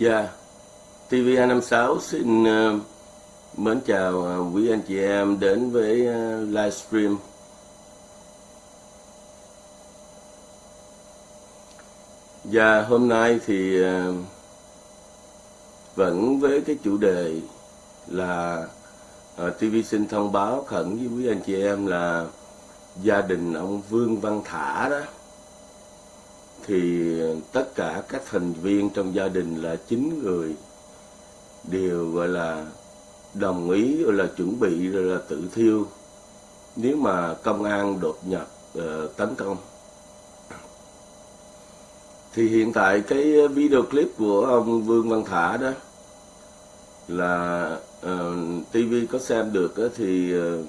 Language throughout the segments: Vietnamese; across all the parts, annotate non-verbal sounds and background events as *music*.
Dạ, TV256 xin uh, mến chào uh, quý anh chị em đến với uh, livestream. Và hôm nay thì uh, vẫn với cái chủ đề là uh, TV xin thông báo khẩn với quý anh chị em là gia đình ông Vương Văn Thả đó thì tất cả các thành viên trong gia đình là chín người đều gọi là đồng ý gọi là chuẩn bị rồi là tự thiêu. Nếu mà công an đột nhập uh, tấn công. Thì hiện tại cái video clip của ông Vương Văn Thả đó là ờ, uh, TV có xem được uh, thì uh,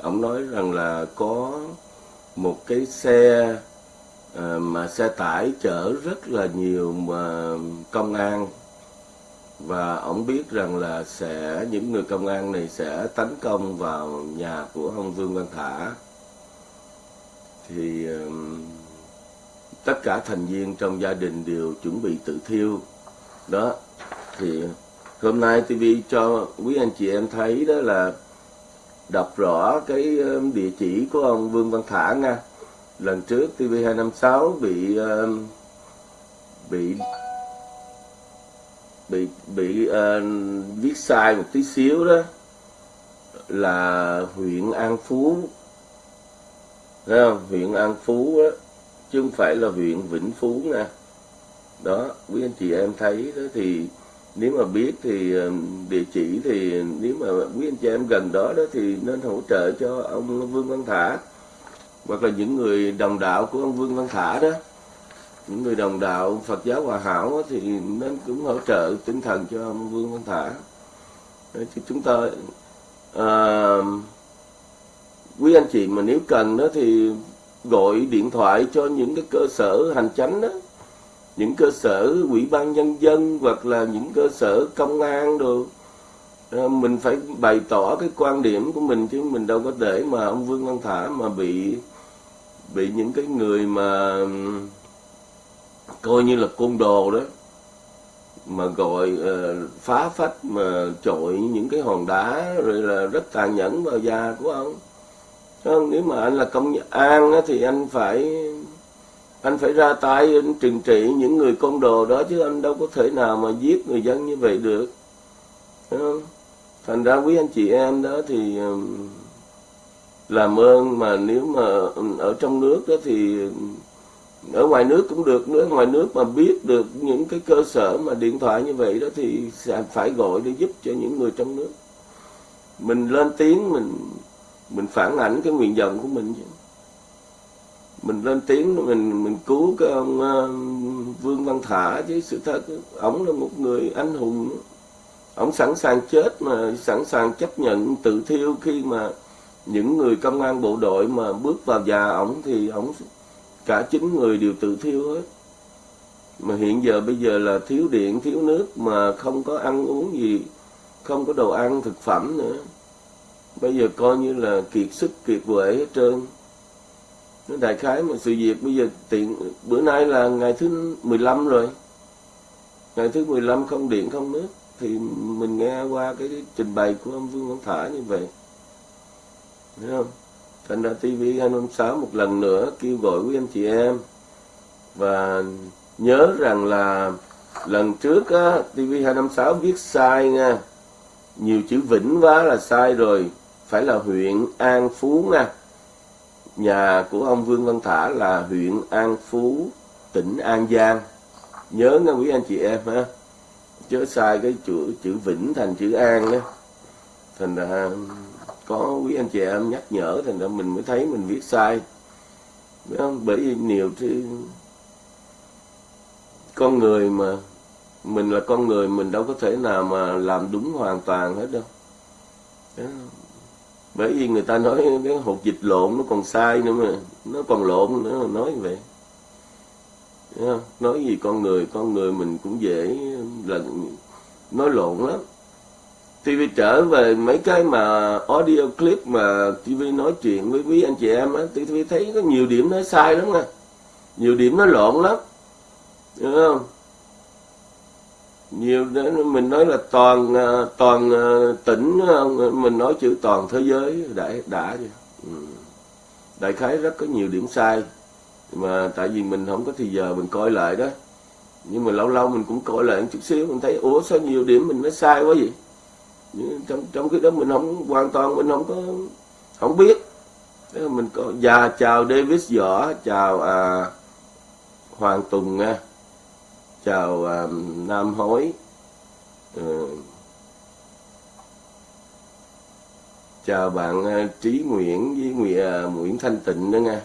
ông nói rằng là có một cái xe uh, Ờ, mà xe tải chở rất là nhiều mà công an. Và ông biết rằng là sẽ, những người công an này sẽ tấn công vào nhà của ông Vương Văn Thả. Thì tất cả thành viên trong gia đình đều chuẩn bị tự thiêu. Đó, thì hôm nay TV cho quý anh chị em thấy đó là đọc rõ cái địa chỉ của ông Vương Văn Thả nha lần trước TV256 bị uh, bị bị bị uh, viết sai một tí xíu đó là huyện An Phú. Thấy không? huyện An Phú đó chứ không phải là huyện Vĩnh Phú nha đó quý anh chị em thấy đó thì nếu mà biết thì um, địa chỉ thì nếu mà quý anh chị em gần đó đó thì nên hỗ trợ cho ông Vương Văn Thả hoặc là những người đồng đạo của ông Vương Văn Thả đó. Những người đồng đạo Phật giáo Hòa Hảo thì nên cũng hỗ trợ tinh thần cho ông Vương Văn Thả. Đấy, thì chúng ta à, quý anh chị mà nếu cần đó thì gọi điện thoại cho những cái cơ sở hành chánh đó. Những cơ sở ủy ban nhân dân hoặc là những cơ sở công an đồ. Mình phải bày tỏ cái quan điểm của mình chứ mình đâu có để mà ông Vương Văn Thả mà bị bị những cái người mà coi như là côn đồ đó mà gọi uh, phá phách mà trội những cái hòn đá rồi là rất tàn nhẫn vào da của ông không? nếu mà anh là công an á, thì anh phải anh phải ra tay anh trừng trị những người côn đồ đó chứ anh đâu có thể nào mà giết người dân như vậy được không? thành ra quý anh chị em đó thì làm ơn mà nếu mà ừ, ở trong nước đó thì ở ngoài nước cũng được nữa ngoài nước mà biết được những cái cơ sở mà điện thoại như vậy đó thì sẽ phải gọi để giúp cho những người trong nước. Mình lên tiếng mình mình phản ảnh cái nguyện vọng của mình mình lên tiếng mình mình cứu cái ông uh, Vương Văn Thả chứ sự thật ổng là một người anh hùng ổng sẵn sàng chết mà sẵn sàng chấp nhận tự thiêu khi mà những người công an bộ đội mà bước vào nhà ổng thì ổng cả chín người đều tự thiêu hết. Mà hiện giờ bây giờ là thiếu điện, thiếu nước mà không có ăn uống gì, không có đồ ăn, thực phẩm nữa. Bây giờ coi như là kiệt sức, kiệt quệ hết trơn. Nó đại khái mà sự việc bây giờ tiện, bữa nay là ngày thứ 15 rồi. Ngày thứ 15 không điện, không nước. Thì mình nghe qua cái trình bày của ông Vương Văn Thả như vậy. Thấy không? Thành ra TV 256 một lần nữa kêu gọi quý anh chị em. Và nhớ rằng là lần trước á, TV 256 viết sai nha. Nhiều chữ vĩnh quá là sai rồi. Phải là huyện An Phú nha. Nhà của ông Vương Văn Thả là huyện An Phú tỉnh An Giang. Nhớ nha quý anh chị em ha. Chớ sai cái chữ chữ vĩnh thành chữ an đó thành ra có quý anh chị em nhắc nhở thành ra mình mới thấy mình viết sai. Không? bởi vì nhiều thì con người mà, mình là con người, mình đâu có thể nào mà làm đúng hoàn toàn hết đâu. Bởi vì người ta nói cái hột dịch lộn nó còn sai nữa mà, nó còn lộn nữa mà nói vậy. Nói gì con người con người mình cũng dễ là nói lộn lắm. TV trở về mấy cái mà audio clip mà TV nói chuyện với quý anh chị em á, TV thấy có nhiều điểm nói sai lắm nè, Nhiều điểm nó lộn lắm. Hiểu không? nhiều mình nói là toàn à, toàn à, tỉnh à, mình nói chữ toàn thế giới đã đã ừ. đại khái rất có nhiều điểm sai mà tại vì mình không có thì giờ mình coi lại đó nhưng mà lâu lâu mình cũng coi lại một chút xíu mình thấy ủa sao nhiều điểm mình nó sai quá vậy trong trong cái đó mình không hoàn toàn mình không có không biết. Thế mình có dạ chào Davis Võ chào à, Hoàng Tùng nha. Chào à, Nam Hối. Ừ. chào bạn à, Trí Nguyễn với Nguyễn, à, Nguyễn Thanh Tịnh nữa nha.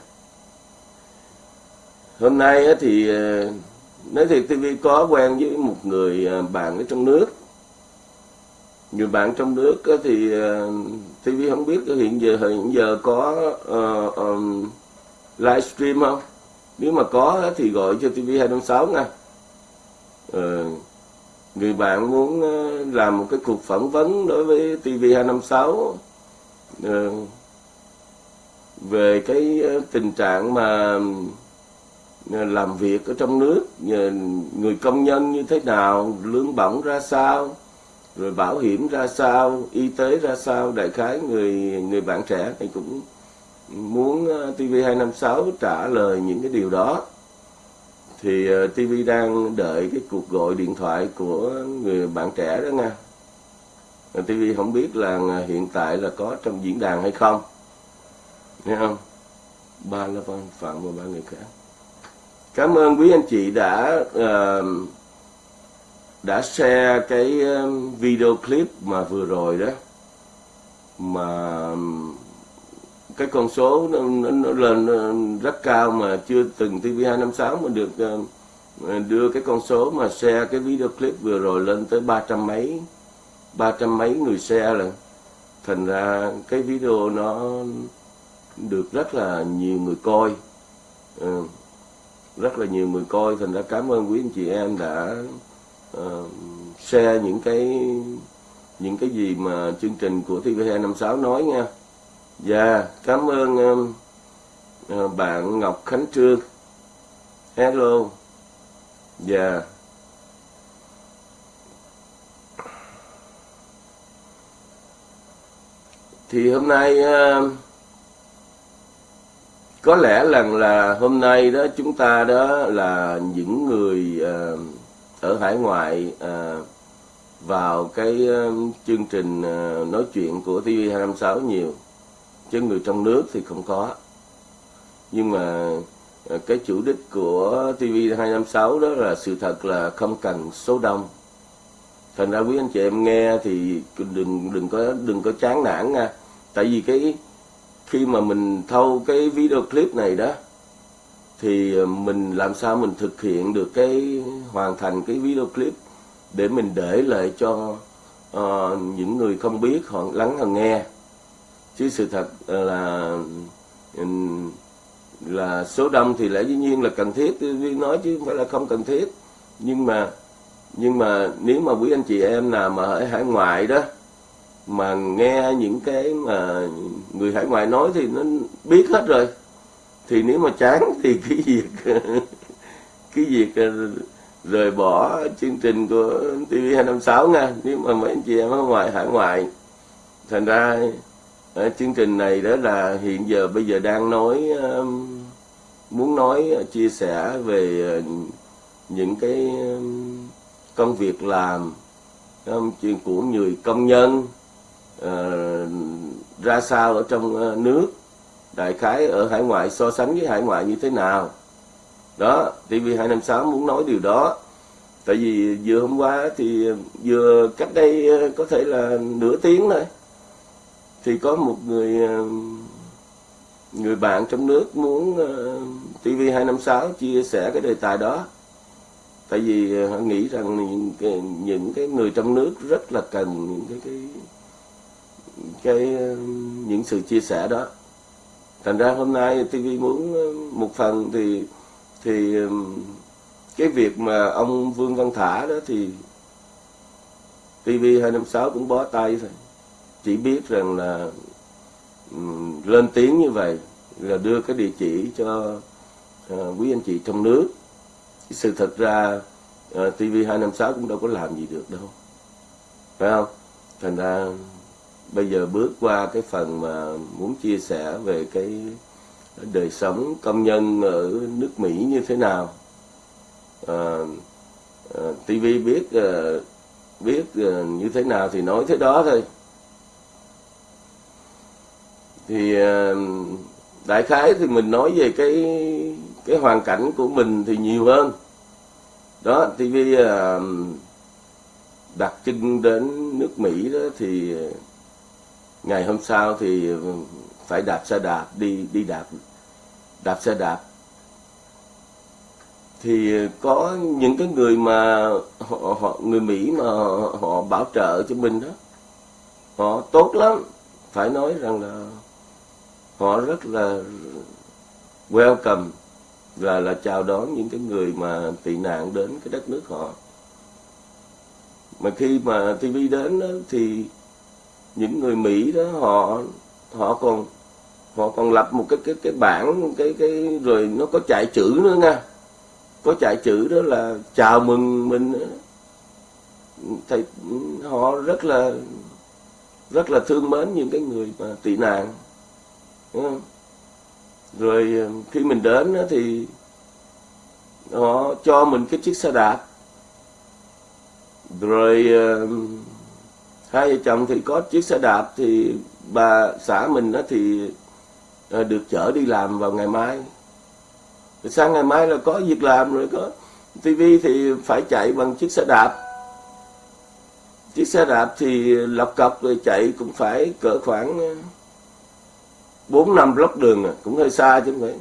Hôm nay á, thì à, nói thiệt TV có quen với một người à, bạn ở trong nước người bạn trong nước thì ờ, TV không biết hiện giờ hiện giờ có ờ, ờ, uh, um, livestream không? Nếu mà có thì gọi cho TV 256 nha. Uh, người bạn muốn làm một cái cuộc phỏng vấn đối với TV 256 uh, về cái tình trạng mà làm việc ở trong nước người công nhân như thế nào lương bổng ra sao rồi bảo hiểm ra sao y tế ra sao đại khái người người bạn trẻ thì cũng muốn ờ, TV256 trả lời những cái điều đó. Thì ờ, TV đang đợi cái cuộc gọi điện thoại của người bạn trẻ đó nha. Ờ, TV không biết là hiện tại là có trong diễn đàn hay không. Nghe không? Ba là phạm và ba người khác. Cảm ơn quý anh chị đã uh, đã share cái um, video clip mà vừa rồi đó mà um, cái con số nó, nó lên rất cao mà chưa từng TV256 mà được um, đưa cái con số mà share cái video clip vừa rồi lên tới ba trăm mấy ba trăm mấy người share là thành ra cái video nó được rất là nhiều người coi. Ừ, rất là nhiều người coi. Thành ra cảm ơn quý anh chị em đã uh, share những cái những cái gì mà chương trình của TV256 nói nha. Dạ, yeah, cảm ơn um, uh, bạn Ngọc Khánh Trương. Hello. Dạ. Yeah. Thì hôm nay uh, có lẽ rằng là hôm nay đó chúng ta đó là những người uh, ở hải ngoại à, vào cái ờ, chương trình ờ, nói chuyện của TV256 nhiều chứ người trong nước thì không có. Nhưng mà cái chủ đích của TV256 đó là sự thật là không cần số đông. Thành ra quý anh chị em nghe thì đừng đừng có đừng có chán nản nha. Tại vì cái khi mà mình thâu cái video clip này đó thì ờ, mình làm sao mình thực hiện được cái hoàn thành cái video clip để mình để lại cho uh, những người không biết họ lắng họ nghe. Chứ sự thật ờ, là ừ, là số đông thì lẽ dĩ nhiên là cần thiết tôi nói chứ không phải là không cần thiết. Nhưng mà nhưng mà nếu mà quý anh chị em nào mà ở hải ngoại đó mà nghe những cái mà người hải ngoại nói thì nó biết hết rồi thì nếu mà chán thì *laughs* cái việc cái việc ờ, rời bỏ chương trình của TV256 nha. Nếu mà mấy anh chị em ở ngoài, hải ngoại, thành ra ở chương trình này đó là hiện giờ bây giờ đang nói muốn nói ờ, chia sẻ về những cái công việc làm chuyện của người công nhân ra sao ở trong nước đại khái ở hải ngoại so sánh với hải ngoại như thế nào? Đó TV256 muốn nói điều đó. Tại vì vừa hôm qua thì vừa cách đây ờ, có thể là nửa tiếng thôi. Thì có một người ờ, người bạn trong nước muốn ờ, TV256 chia sẻ cái đề tài đó. Tại vì họ nghĩ rằng những cái, những cái người trong nước rất là cần những cái cái cái những sự chia sẻ đó thành ra hôm nay TV muốn ờ, một phần thì thì cái việc mà ông Vương Văn Thả đó thì TV 256 cũng bó tay thôi. Chỉ biết rằng là um, lên tiếng như vậy là đưa cái địa chỉ cho uh, quý anh chị trong nước. Sự thật ra uh, TV 256 cũng đâu có làm gì được đâu. Phải không? Thành ra bây giờ bước qua cái phần mà muốn chia sẻ về cái đời sống công nhân ở nước Mỹ như thế nào. À, à, TV biết à, biết à, như thế nào thì nói thế đó thôi. Thì à, đại khái thì mình nói về cái cái hoàn cảnh của mình thì nhiều hơn. Đó TV à, đặt chân đến nước Mỹ đó thì ngày hôm sau thì ừ, phải đạp xe đạp đi đi đạp đạp xe đạp. Thì có những cái người mà họ, họ người Mỹ mà họ, họ bảo trợ cho mình đó họ tốt lắm. Phải nói rằng là họ rất là welcome là là chào đón những cái người mà tị nạn đến cái đất nước họ. Mà khi mà TV đến đó, thì những người Mỹ đó họ họ còn họ còn lập một cái cái cái bảng cái cái rồi nó có chạy chữ nữa nha. Có chạy chữ đó là chào mừng mình thầy họ rất là rất là thương mến những cái người mà tị nạn rồi ờ, khi mình đến thì họ cho mình cái chiếc xe đạp. Rồi uh, hai vợ chồng thì có chiếc xe đạp thì bà xã mình đó thì ờ, được chở đi làm vào ngày mai. Rồi sang ngày mai là có việc làm rồi có tivi thì phải chạy bằng chiếc xe đạp. Chiếc xe đạp thì lọc cọc rồi chạy cũng phải cỡ khoảng ờ, bốn năm block đường à, cũng hơi xa chứ không phải.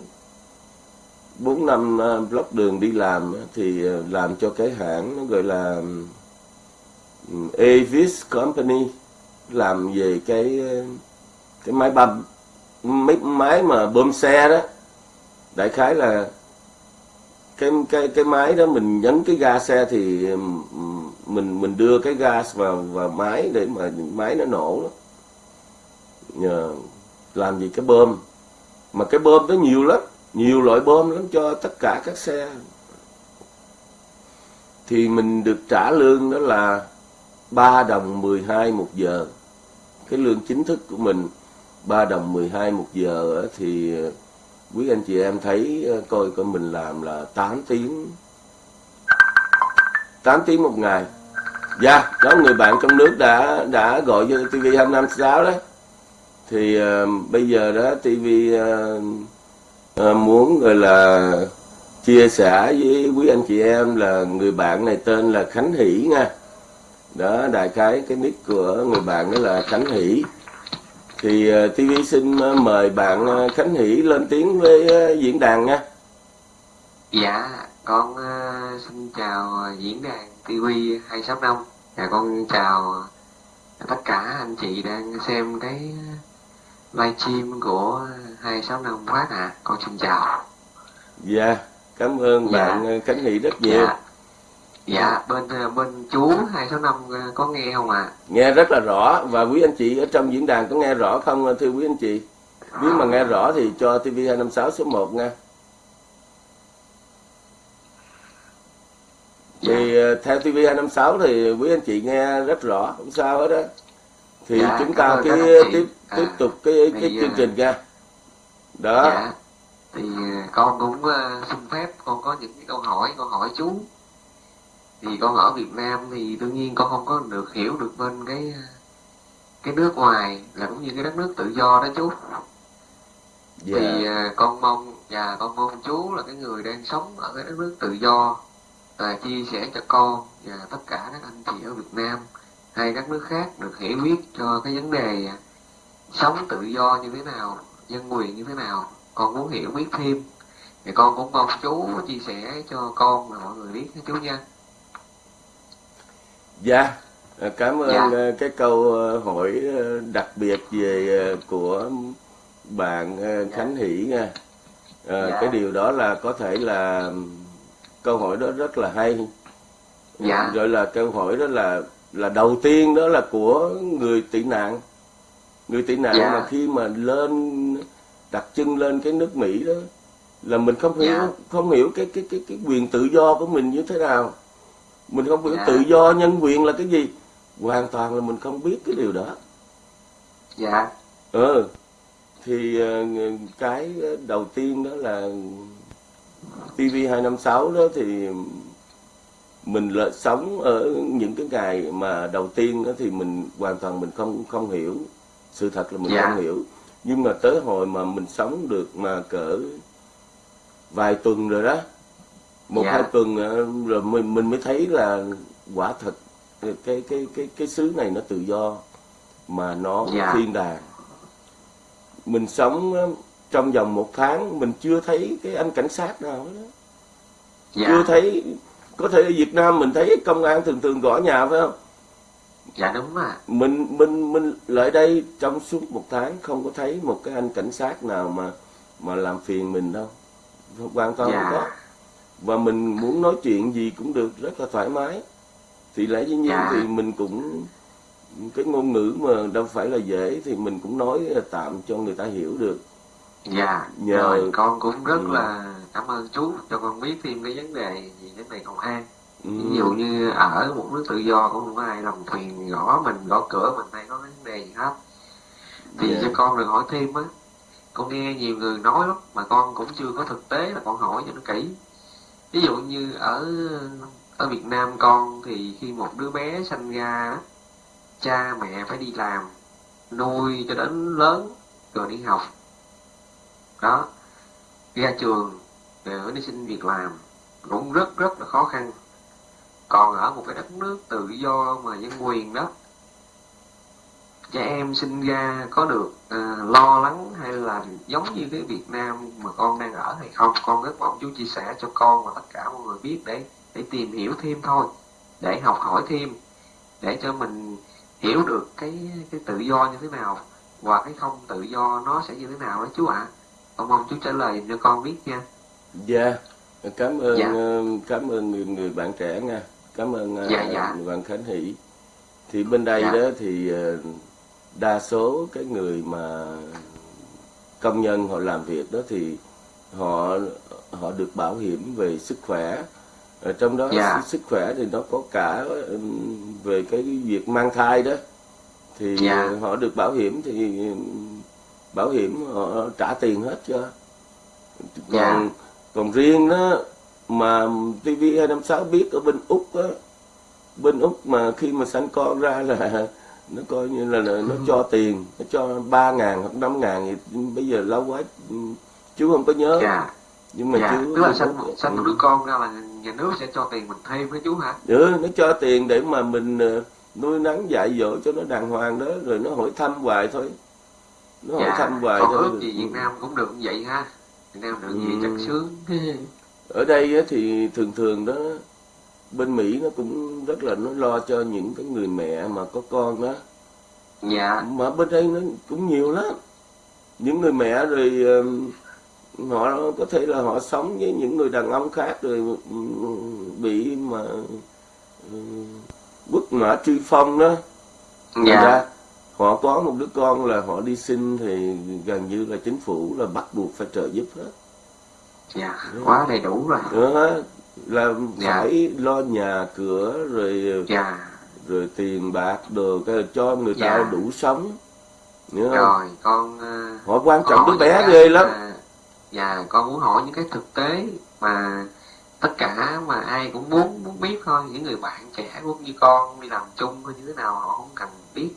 Bốn năm ờ, block đường đi làm thì làm cho cái hãng nó gọi là Avis Company làm về cái cái máy bơm mấy máy mà bơm xe đó. Đại khái là cái cái cái máy đó mình nhấn cái ga xe thì mình mình đưa cái gas vào vào máy để mà máy nó nổ đó. nhờ làm gì cái bơm. Mà cái bơm đó nhiều lắm, nhiều loại bơm lắm cho tất cả các xe. Thì mình được trả lương đó là 3 đồng 12 một giờ. Cái lương chính thức của mình 3 đồng 12 một giờ thì ờ, quý anh chị em thấy ờ, coi coi mình làm là 8 tiếng. 8 tiếng một ngày. Dạ yeah, đó người bạn trong nước đã đã gọi cho TV 256 đó. Thì uh, bây giờ đó TV uh, uh, muốn gọi là chia sẻ với quý anh chị em là người bạn này tên là Khánh Hỷ nha đó đại khái cái nick của người bạn đó là Khánh Hỷ. Thì uh, ờ, TV xin uh, mời bạn uh, Khánh Hỷ lên tiếng với diễn đàn nha. Dạ con xin chào diễn đàn TV 265 dạ con chào tất cả anh chị đang xem cái livestream của 265 phát ạ. À. con xin chào. Dạ cảm ơn dạ. bạn Khánh Hỷ rất nhiều. Dạ dạ bên ờ, bên chú hai số năm ờ, có nghe không ạ? À? nghe rất là rõ và quý anh chị ở trong diễn đàn có nghe rõ không thưa quý anh chị? Nếu mà nghe rõ thì cho TV 256 số 1 nha. Thì dạ. Ờ, theo TV 256 thì quý anh chị nghe rất rõ không sao hết đó thì dạ, chúng ta cái tiếp à, tiếp tục cái cái chương trình nha. Đó. dạ. thì con cũng uh, xin phép con có những cái câu hỏi con hỏi chú thì con ở Việt Nam thì đương nhiên con không có được hiểu được bên cái cái nước ngoài là cũng như cái đất nước tự do đó chú. Yeah. thì uh, con mong và con mong chú là cái người đang sống ở cái đất nước tự do và chia sẻ cho con và tất cả các anh chị ở Việt Nam hay các nước khác được hiểu biết cho cái vấn đề à, sống tự do như thế nào dân quyền như thế nào. Con muốn hiểu biết thêm thì con cũng mong chú chia sẻ cho con và mọi người biết chú nha Dạ, à, cảm ơn dạ. À, cái câu à, hỏi đặc biệt về của bạn Khánh Hỷ nha. À, dạ. Cái điều đó là có thể là câu hỏi đó rất là hay. Dạ. Rồi là câu hỏi đó là là đầu tiên đó là của người tị nạn. Người tị nạn dạ. mà khi mà lên đặt chân lên cái nước Mỹ đó là mình không hiểu dạ. không hiểu cái cái cái cái quyền tự do của mình như thế nào mình không hiểu Dạ. tự do nhân quyền là cái gì? Hoàn toàn là mình không biết cái điều đó. Dạ. Ờ thì ờ, cái đầu tiên đó là TV 256 đó thì mình là sống ở những cái ngày mà đầu tiên đó thì mình hoàn toàn mình không không hiểu. Sự thật là mình Dạ. không hiểu. Nhưng mà tới hồi mà mình sống được mà cỡ vài tuần rồi đó một Dạ. hai tuần ờ, rồi mình mình mới thấy là quả thật cái cái cái cái xứ này nó tự do mà nó Dạ. thiên đàng. Mình sống ờ, trong vòng một tháng mình chưa thấy cái anh cảnh sát nào đó. dạ. Chưa thấy có thể ở Việt Nam mình thấy công an thường thường gõ nhà phải không? Dạ đúng à mình mình mình lại đây trong suốt một tháng không có thấy một cái anh cảnh sát nào mà mà làm phiền mình đâu. Hoàn toàn không có. dạ và mình muốn nói chuyện gì cũng được rất là thoải mái thì lẽ dĩ nhiên thì mình cũng cái ngôn ngữ mà đâu phải là dễ thì mình cũng nói tạm cho người ta hiểu được dạ Nhờ- rồi con cũng rất Ừ. là cảm ơn chú cho con biết thêm cái vấn đề gì vấn đề công an ừ. ví dụ như ở một nước tự do cũng không có ai làm phiền gõ mình gõ cửa mình hay có vấn đề gì hết thì Dạ. cho con được hỏi thêm á con nghe nhiều người nói lắm mà con cũng chưa có thực tế là con hỏi cho nó kỹ ví dụ như ở ở Việt Nam con thì khi một đứa bé sanh ra, cha mẹ phải đi làm, nuôi cho đến lớn rồi đi học. Đó, ra trường rồi đi xin việc làm cũng rất rất là khó khăn. Còn ở một cái đất nước tự do mà nhân quyền đó trẻ em sinh ra có được à, lo lắng hay là giống như cái Việt Nam mà con đang ở hay không con rất mong chú chia sẻ cho con và tất cả mọi người biết để để tìm hiểu thêm thôi để học hỏi thêm để cho mình hiểu được cái cái tự do như thế nào và cái không tự do nó sẽ như thế nào đó chú ạ con mong chú trả lời cho con biết nha Dạ, cảm ơn Dạ. ờ, cảm ơn người, người bạn trẻ nha, cảm ơn ờ, Dạ, dạ. người bạn Khánh Hỷ. Thì bên đây Dạ. đó thì đa số cái người mà công nhân họ làm việc đó thì họ họ được bảo hiểm về sức khỏe. Ở trong đó Dạ. sức khỏe thì nó có cả về cái việc mang thai đó thì Dạ. ờ, họ được bảo hiểm thì bảo hiểm họ trả tiền hết cho còn Dạ. còn riêng đó mà TV 256 biết ở bên Úc á bên Úc mà khi mà sanh con ra là nó coi như là, là nó cho tiền nó cho ba ngàn hoặc năm ngàn thì bây giờ lâu quá chú không có nhớ. Dạ. Nhưng mà dạ. chú tức là sanh sanh một đứa con ra là nhà nước sẽ cho tiền mình thêm đó chú hả? Ừ, nó cho tiền để mà mình ờ, nuôi nắng dạy dỗ cho nó đàng hoàng đó rồi nó hỏi thăm hoài thôi. Nó hỏi thăm hoài con thôi. ước gì Việt Nam cũng được vậy ha. Việt Nam được gì Ừ. chắc sướng. Ở đây á, thì thường thường đó bên Mỹ nó cũng rất là nó lo cho những cái người mẹ mà có con đó dạ. Mà bên đây nó cũng nhiều lắm. Những người mẹ rồi họ có thể là họ sống với những người đàn ông khác rồi bị mà bức mã truy phong đó. Dạ. ra họ có một đứa con là họ đi sinh thì gần như là chính phủ là bắt buộc phải trợ giúp hết. Dạ quá đầy đủ rồi. Đó là Dạ. phải lo nhà cửa rồi dạ rồi tiền bạc đồ cái cho người ta Dạ. đủ sống nhớ không? rồi con ờ, họ quan con trọng đứa bé ghê lắm mà- dạ con muốn hỏi những cái thực tế mà tất cả mà ai cũng muốn muốn biết thôi những người bạn trẻ cũng như con đi làm chung hay như thế nào họ không cần biết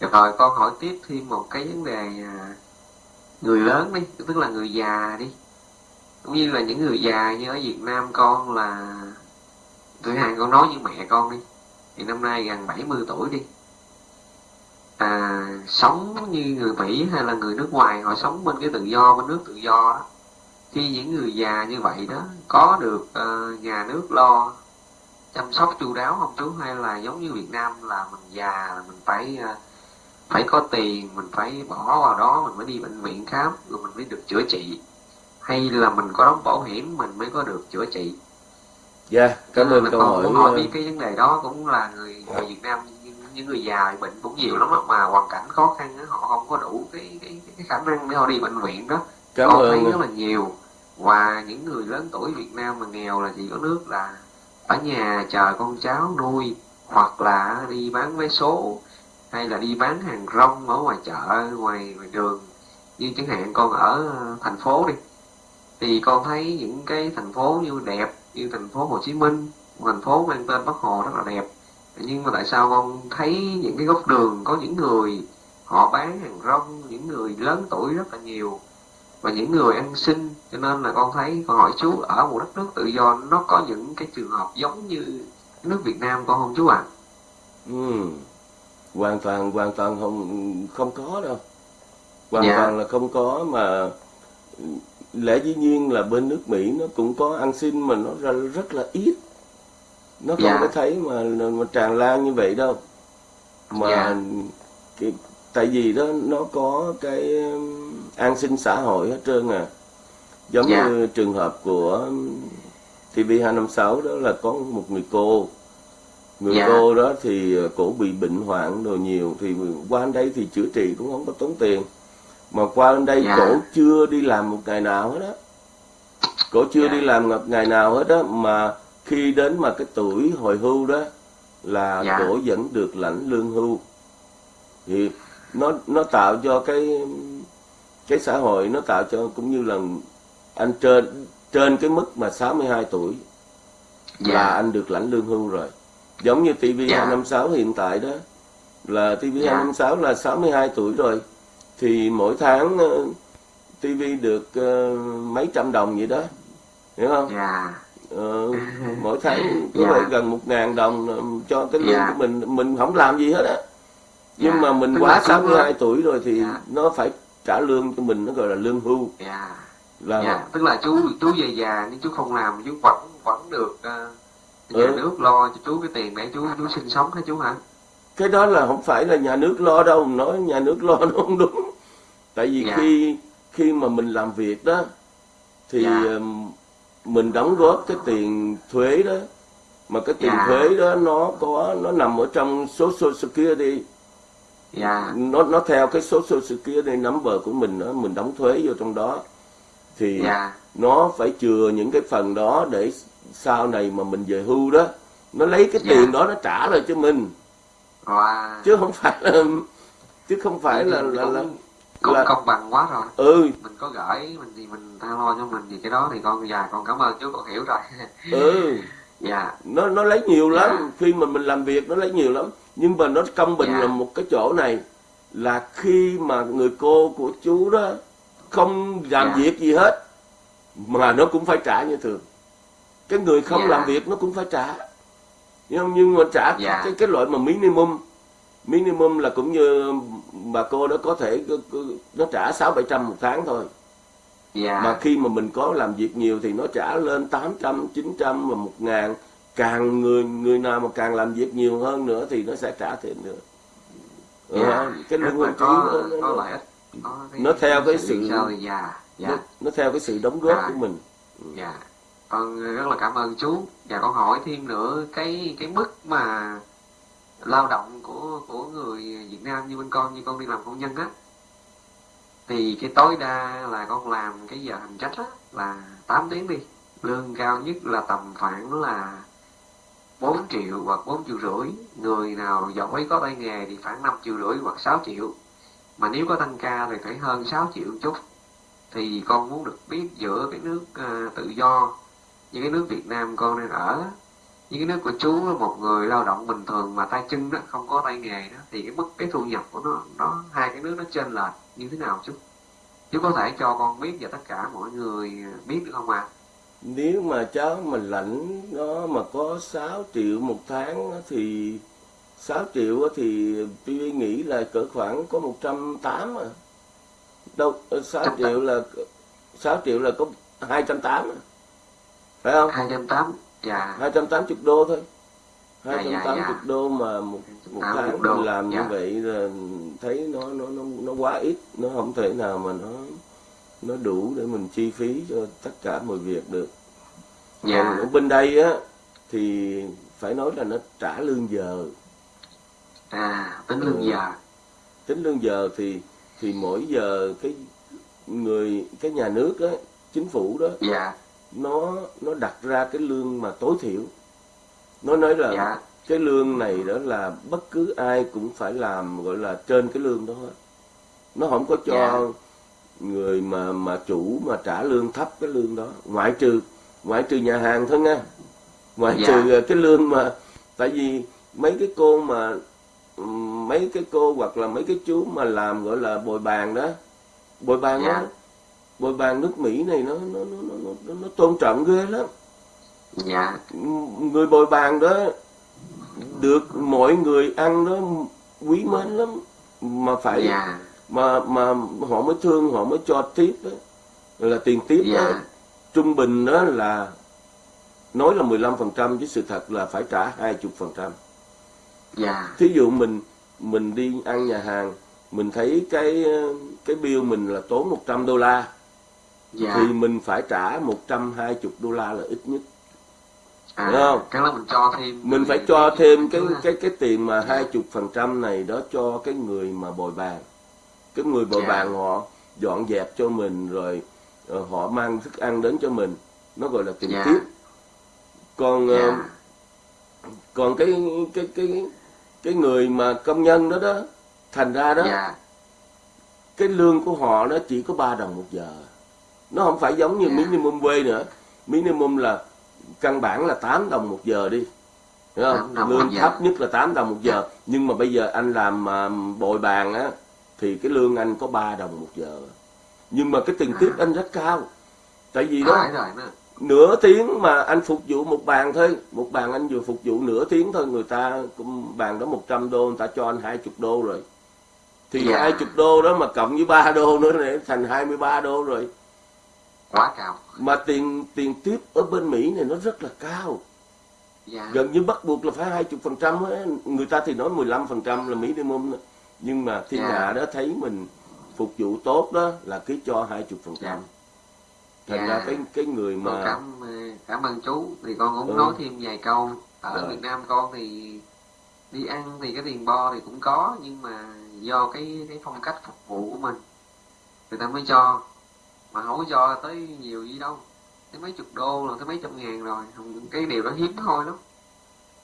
Được rồi con hỏi tiếp thêm một cái vấn đề à, người lớn đi tức là người già đi cũng như là những người già như ở Việt Nam con là thử hàng con nói như mẹ con đi. Thì năm nay gần 70 tuổi đi. À, sống như người Mỹ hay là người nước ngoài họ sống bên cái tự do bên nước tự do đó. Khi những người già như vậy đó có được uh, nhà nước lo chăm sóc chu đáo không chú? Hay là giống như Việt Nam là mình già là mình phải uh, phải có tiền mình phải bỏ vào đó mình mới đi bệnh viện khám rồi mình mới được chữa trị? Hay là mình có đóng bảo hiểm mình mới có được chữa trị? Dạ cảm Cho nên ơn câu hỏi muốn hỏi ờ, biết cái vấn đề đó cũng là người người Việt Nam những, những người già bệnh cũng nhiều lắm mà hoàn cảnh khó khăn á, họ không có đủ cái cái, cái khả năng để họ đi bệnh viện đó. Cảm thấy ơn rất là nhiều. Và những người lớn tuổi Việt Nam mà nghèo là chỉ có nước là ở nhà chờ con cháu nuôi hoặc là đi bán vé số hay là đi bán hàng rong ở ngoài chợ ngoài ngoài đường. Như chẳng hạn con ở thành phố đi thì con thấy những cái thành phố như đẹp như thành phố Hồ Chí Minh thành phố mang tên Bắc Hồ rất là đẹp nhưng mà tại sao con thấy những cái góc đường có những người họ bán hàng rong những người lớn tuổi rất là nhiều và những người ăn xin cho nên là con thấy con hỏi chú ở một đất nước tự do nó có những cái trường hợp giống như nước Việt Nam con không chú ạ à? ừ. hoàn toàn hoàn toàn không không có đâu hoàn dạ. toàn là không có mà lẽ dĩ nhiên là bên nước Mỹ nó cũng có ăn xin mà nó ra rất là ít nó không dạ. có thấy mà mà tràn lan như vậy đâu mà dạ. cái, tại vì đó nó có cái um, an sinh xã hội hết trơn à giống dạ. như trường hợp của TV256 đó là có một người cô người dạ. cô đó thì cổ bị bệnh hoạn đồ nhiều thì qua đây thì chữa trị cũng không có tốn tiền mà qua bên đây dạ. cổ chưa đi làm một ngày nào hết á cổ chưa dạ. đi làm một ngày nào hết á mà khi đến mà cái tuổi hồi hưu đó là dạ. cổ vẫn được lãnh lương hưu thì nó nó tạo cho cái cái xã hội nó tạo cho cũng như là anh trên trên cái mức mà 62 tuổi dạ. là anh được lãnh lương hưu rồi giống như TV dạ. 256 hiện tại đó là TV dạ. 256 là 62 tuổi rồi thì mỗi tháng ờ, TV được uh, mấy trăm đồng vậy đó hiểu không? Dạ. Uh, mỗi tháng có dạ. gần một ngàn đồng cho cái lương dạ. của mình mình không làm gì hết á nhưng dạ. mà mình Tức quá 62 tuổi rồi thì dạ. nó phải trả lương cho mình nó gọi là lương hưu dạ. là dạ. tức là chú chú về già nhưng chú không làm chú vẫn vẫn được uh, nhà ừ. nước lo cho chú cái tiền để chú chú sinh sống hả chú hả cái đó là không phải là nhà nước lo đâu nói nhà nước lo *laughs* nó không đúng tại vì dạ. khi khi mà mình làm việc đó thì dạ. mình đóng góp cái tiền thuế đó mà cái tiền dạ. thuế đó nó có nó nằm ở trong số social security dạ. nó nó theo cái số social security number của mình đó mình đóng thuế vô trong đó thì dạ. nó phải chừa những cái phần đó để sau này mà mình về hưu đó nó lấy cái tiền dạ. đó nó trả lại cho mình wow. chứ không phải là chứ không phải là là, là cũng là... công bằng quá rồi ừ mình có gửi mình thì mình tha lo cho mình thì cái đó thì con già con cảm ơn chú con hiểu rồi ừ *laughs* dạ nó nó lấy nhiều lắm dạ. khi mà mình làm việc nó lấy nhiều lắm nhưng mà nó công bình dạ. là một cái chỗ này là khi mà người cô của chú đó không làm dạ. việc gì hết mà nó cũng phải trả như thường cái người không dạ. làm việc nó cũng phải trả nhưng nhưng mà trả dạ. cái cái loại mà minimum minimum là cũng như bà cô đó có thể nó trả sáu bảy trăm một tháng thôi yeah. mà khi mà mình có làm việc nhiều thì nó trả lên tám trăm chín trăm và một ngàn càng người người nào mà càng làm việc nhiều hơn nữa thì nó sẽ trả thêm nữa yeah. Dạ. cái lương hưu trí nó, nó, nó, nó, nó theo cái sự yeah. Yeah. Nó, nó theo cái sự đóng góp yeah. của mình dạ con rất là cảm ơn chú. Và con hỏi thêm nữa cái cái mức mà lao động của của người Việt Nam như bên con như con đi làm công nhân á thì cái tối đa là con làm cái giờ hành trách á là 8 tiếng đi. Lương cao nhất là tầm khoảng là 4 triệu hoặc 4 triệu rưỡi. Người nào giỏi có tay nghề thì khoảng 5 triệu rưỡi hoặc 6 triệu. Mà nếu có tăng ca thì phải hơn 6 triệu chút. Thì con muốn được biết giữa cái nước uh, tự do như cái nước Việt Nam con đang ở. Như cái nước của chú là một người lao động bình thường mà tay chân đó không có tay nghề đó thì cái mức cái thu nhập của nó nó hai cái nước nó trên lệch. Như thế nào chú? Chú có thể cho con biết và tất cả mọi người biết được không ạ? À? nếu mà cháu mà lãnh nó mà có 6 triệu một tháng thì 6 triệu thì tôi nghĩ là cỡ khoảng có 180 à. Đâu 6 triệu là 6 triệu là có 280 à. Phải không 280 dạ 280 đô thôi 280 dạ, dạ, dạ. đô mà một, một tháng đô. mình làm dạ. như vậy là thấy nó nó nó nó quá ít nó không thể nào mà nó nó đủ để mình chi phí cho tất cả mọi việc được dạ. còn ở bên đây á thì phải nói là nó trả lương giờ à tính lương ừ. giờ tính lương giờ thì thì mỗi giờ cái người cái nhà nước á chính phủ đó dạ nó nó đặt ra cái lương mà tối thiểu nó nói là dạ cái lương này đó là bất cứ ai cũng phải làm gọi là trên cái lương đó nó không có cho Dạ. người mà mà chủ mà trả lương thấp cái lương đó ngoại trừ ngoại trừ nhà hàng thôi nha ngoại Dạ. trừ cái lương mà tại vì mấy cái cô mà mấy cái cô hoặc là mấy cái chú mà làm gọi là bồi bàn đó bồi bàn Dạ. đó bồi bàn nước Mỹ này nó nó nó nó, nó, nó tôn trọng ghê lắm. Dạ. Người bồi bàn đó được mọi người ăn đó quý mến lắm. Mà phải dạ. mà mà họ mới thương họ mới cho tiếp đó. Là tiền tiếp đó. Dạ. Trung bình đó là nói là 15% chứ sự thật là phải trả 20%. dạ. Thí dụ mình mình đi ăn nhà hàng, mình thấy cái cái bill mình là tốn 100 đô la dạ thì mình phải trả 120 đô la là ít nhất. à, Đúng không? cái đó mình cho thêm Mình phải cho thêm cái cái cái tiền mà Dạ. 20% này đó cho cái người mà bồi bàn. Cái người bồi Dạ. bàn họ dọn dẹp cho mình rồi ờ, họ mang thức ăn đến cho mình. Nó gọi là tiền Dạ. tiếp. Còn ờ, dạ còn cái cái cái cái người mà công nhân đó đó thành ra đó dạ cái lương của họ nó chỉ có 3 đồng một giờ nó không phải giống như Dạ. minimum wage nữa. Minimum là căn bản là 8 đồng một giờ đi. Không? 8 đồng một lương thấp nhất là 8 đồng một giờ. Nhưng mà bây giờ anh làm à, bồi bàn á thì cái lương anh có 3 đồng một giờ. Nhưng mà cái tiền À. tiếp anh rất cao. Tại vì đó nửa tiếng mà anh phục vụ một bàn thôi. Một bàn anh vừa phục vụ nửa tiếng thôi người ta cũng bàn đó 100 đô người ta cho anh 20 đô rồi. Thì Dạ. 20 đô đó mà cộng với 3 đô nữa để thành 23 đô rồi quá cao mà tiền tiền tiếp ở bên Mỹ này nó rất là cao dạ gần như bắt buộc là phải 20 phần trăm người ta thì nói 15 phần trăm là minimum đó. nhưng mà thiên Dạ. hạ đó thấy mình phục vụ tốt đó là cứ cho 20 phần trăm Dạ. thành Dạ. ra cái cái người con mà cảm ờ, cảm ơn chú thì con cũng Ừ. nói thêm vài câu ở Rồi. Việt Nam con thì đi ăn thì cái tiền bo thì cũng có nhưng mà do cái cái phong cách phục vụ của mình người ta mới cho mà không có cho tới nhiều gì đâu. Tới mấy chục đô rồi tới mấy trăm ngàn rồi. Cái điều đó hiếm thôi lắm.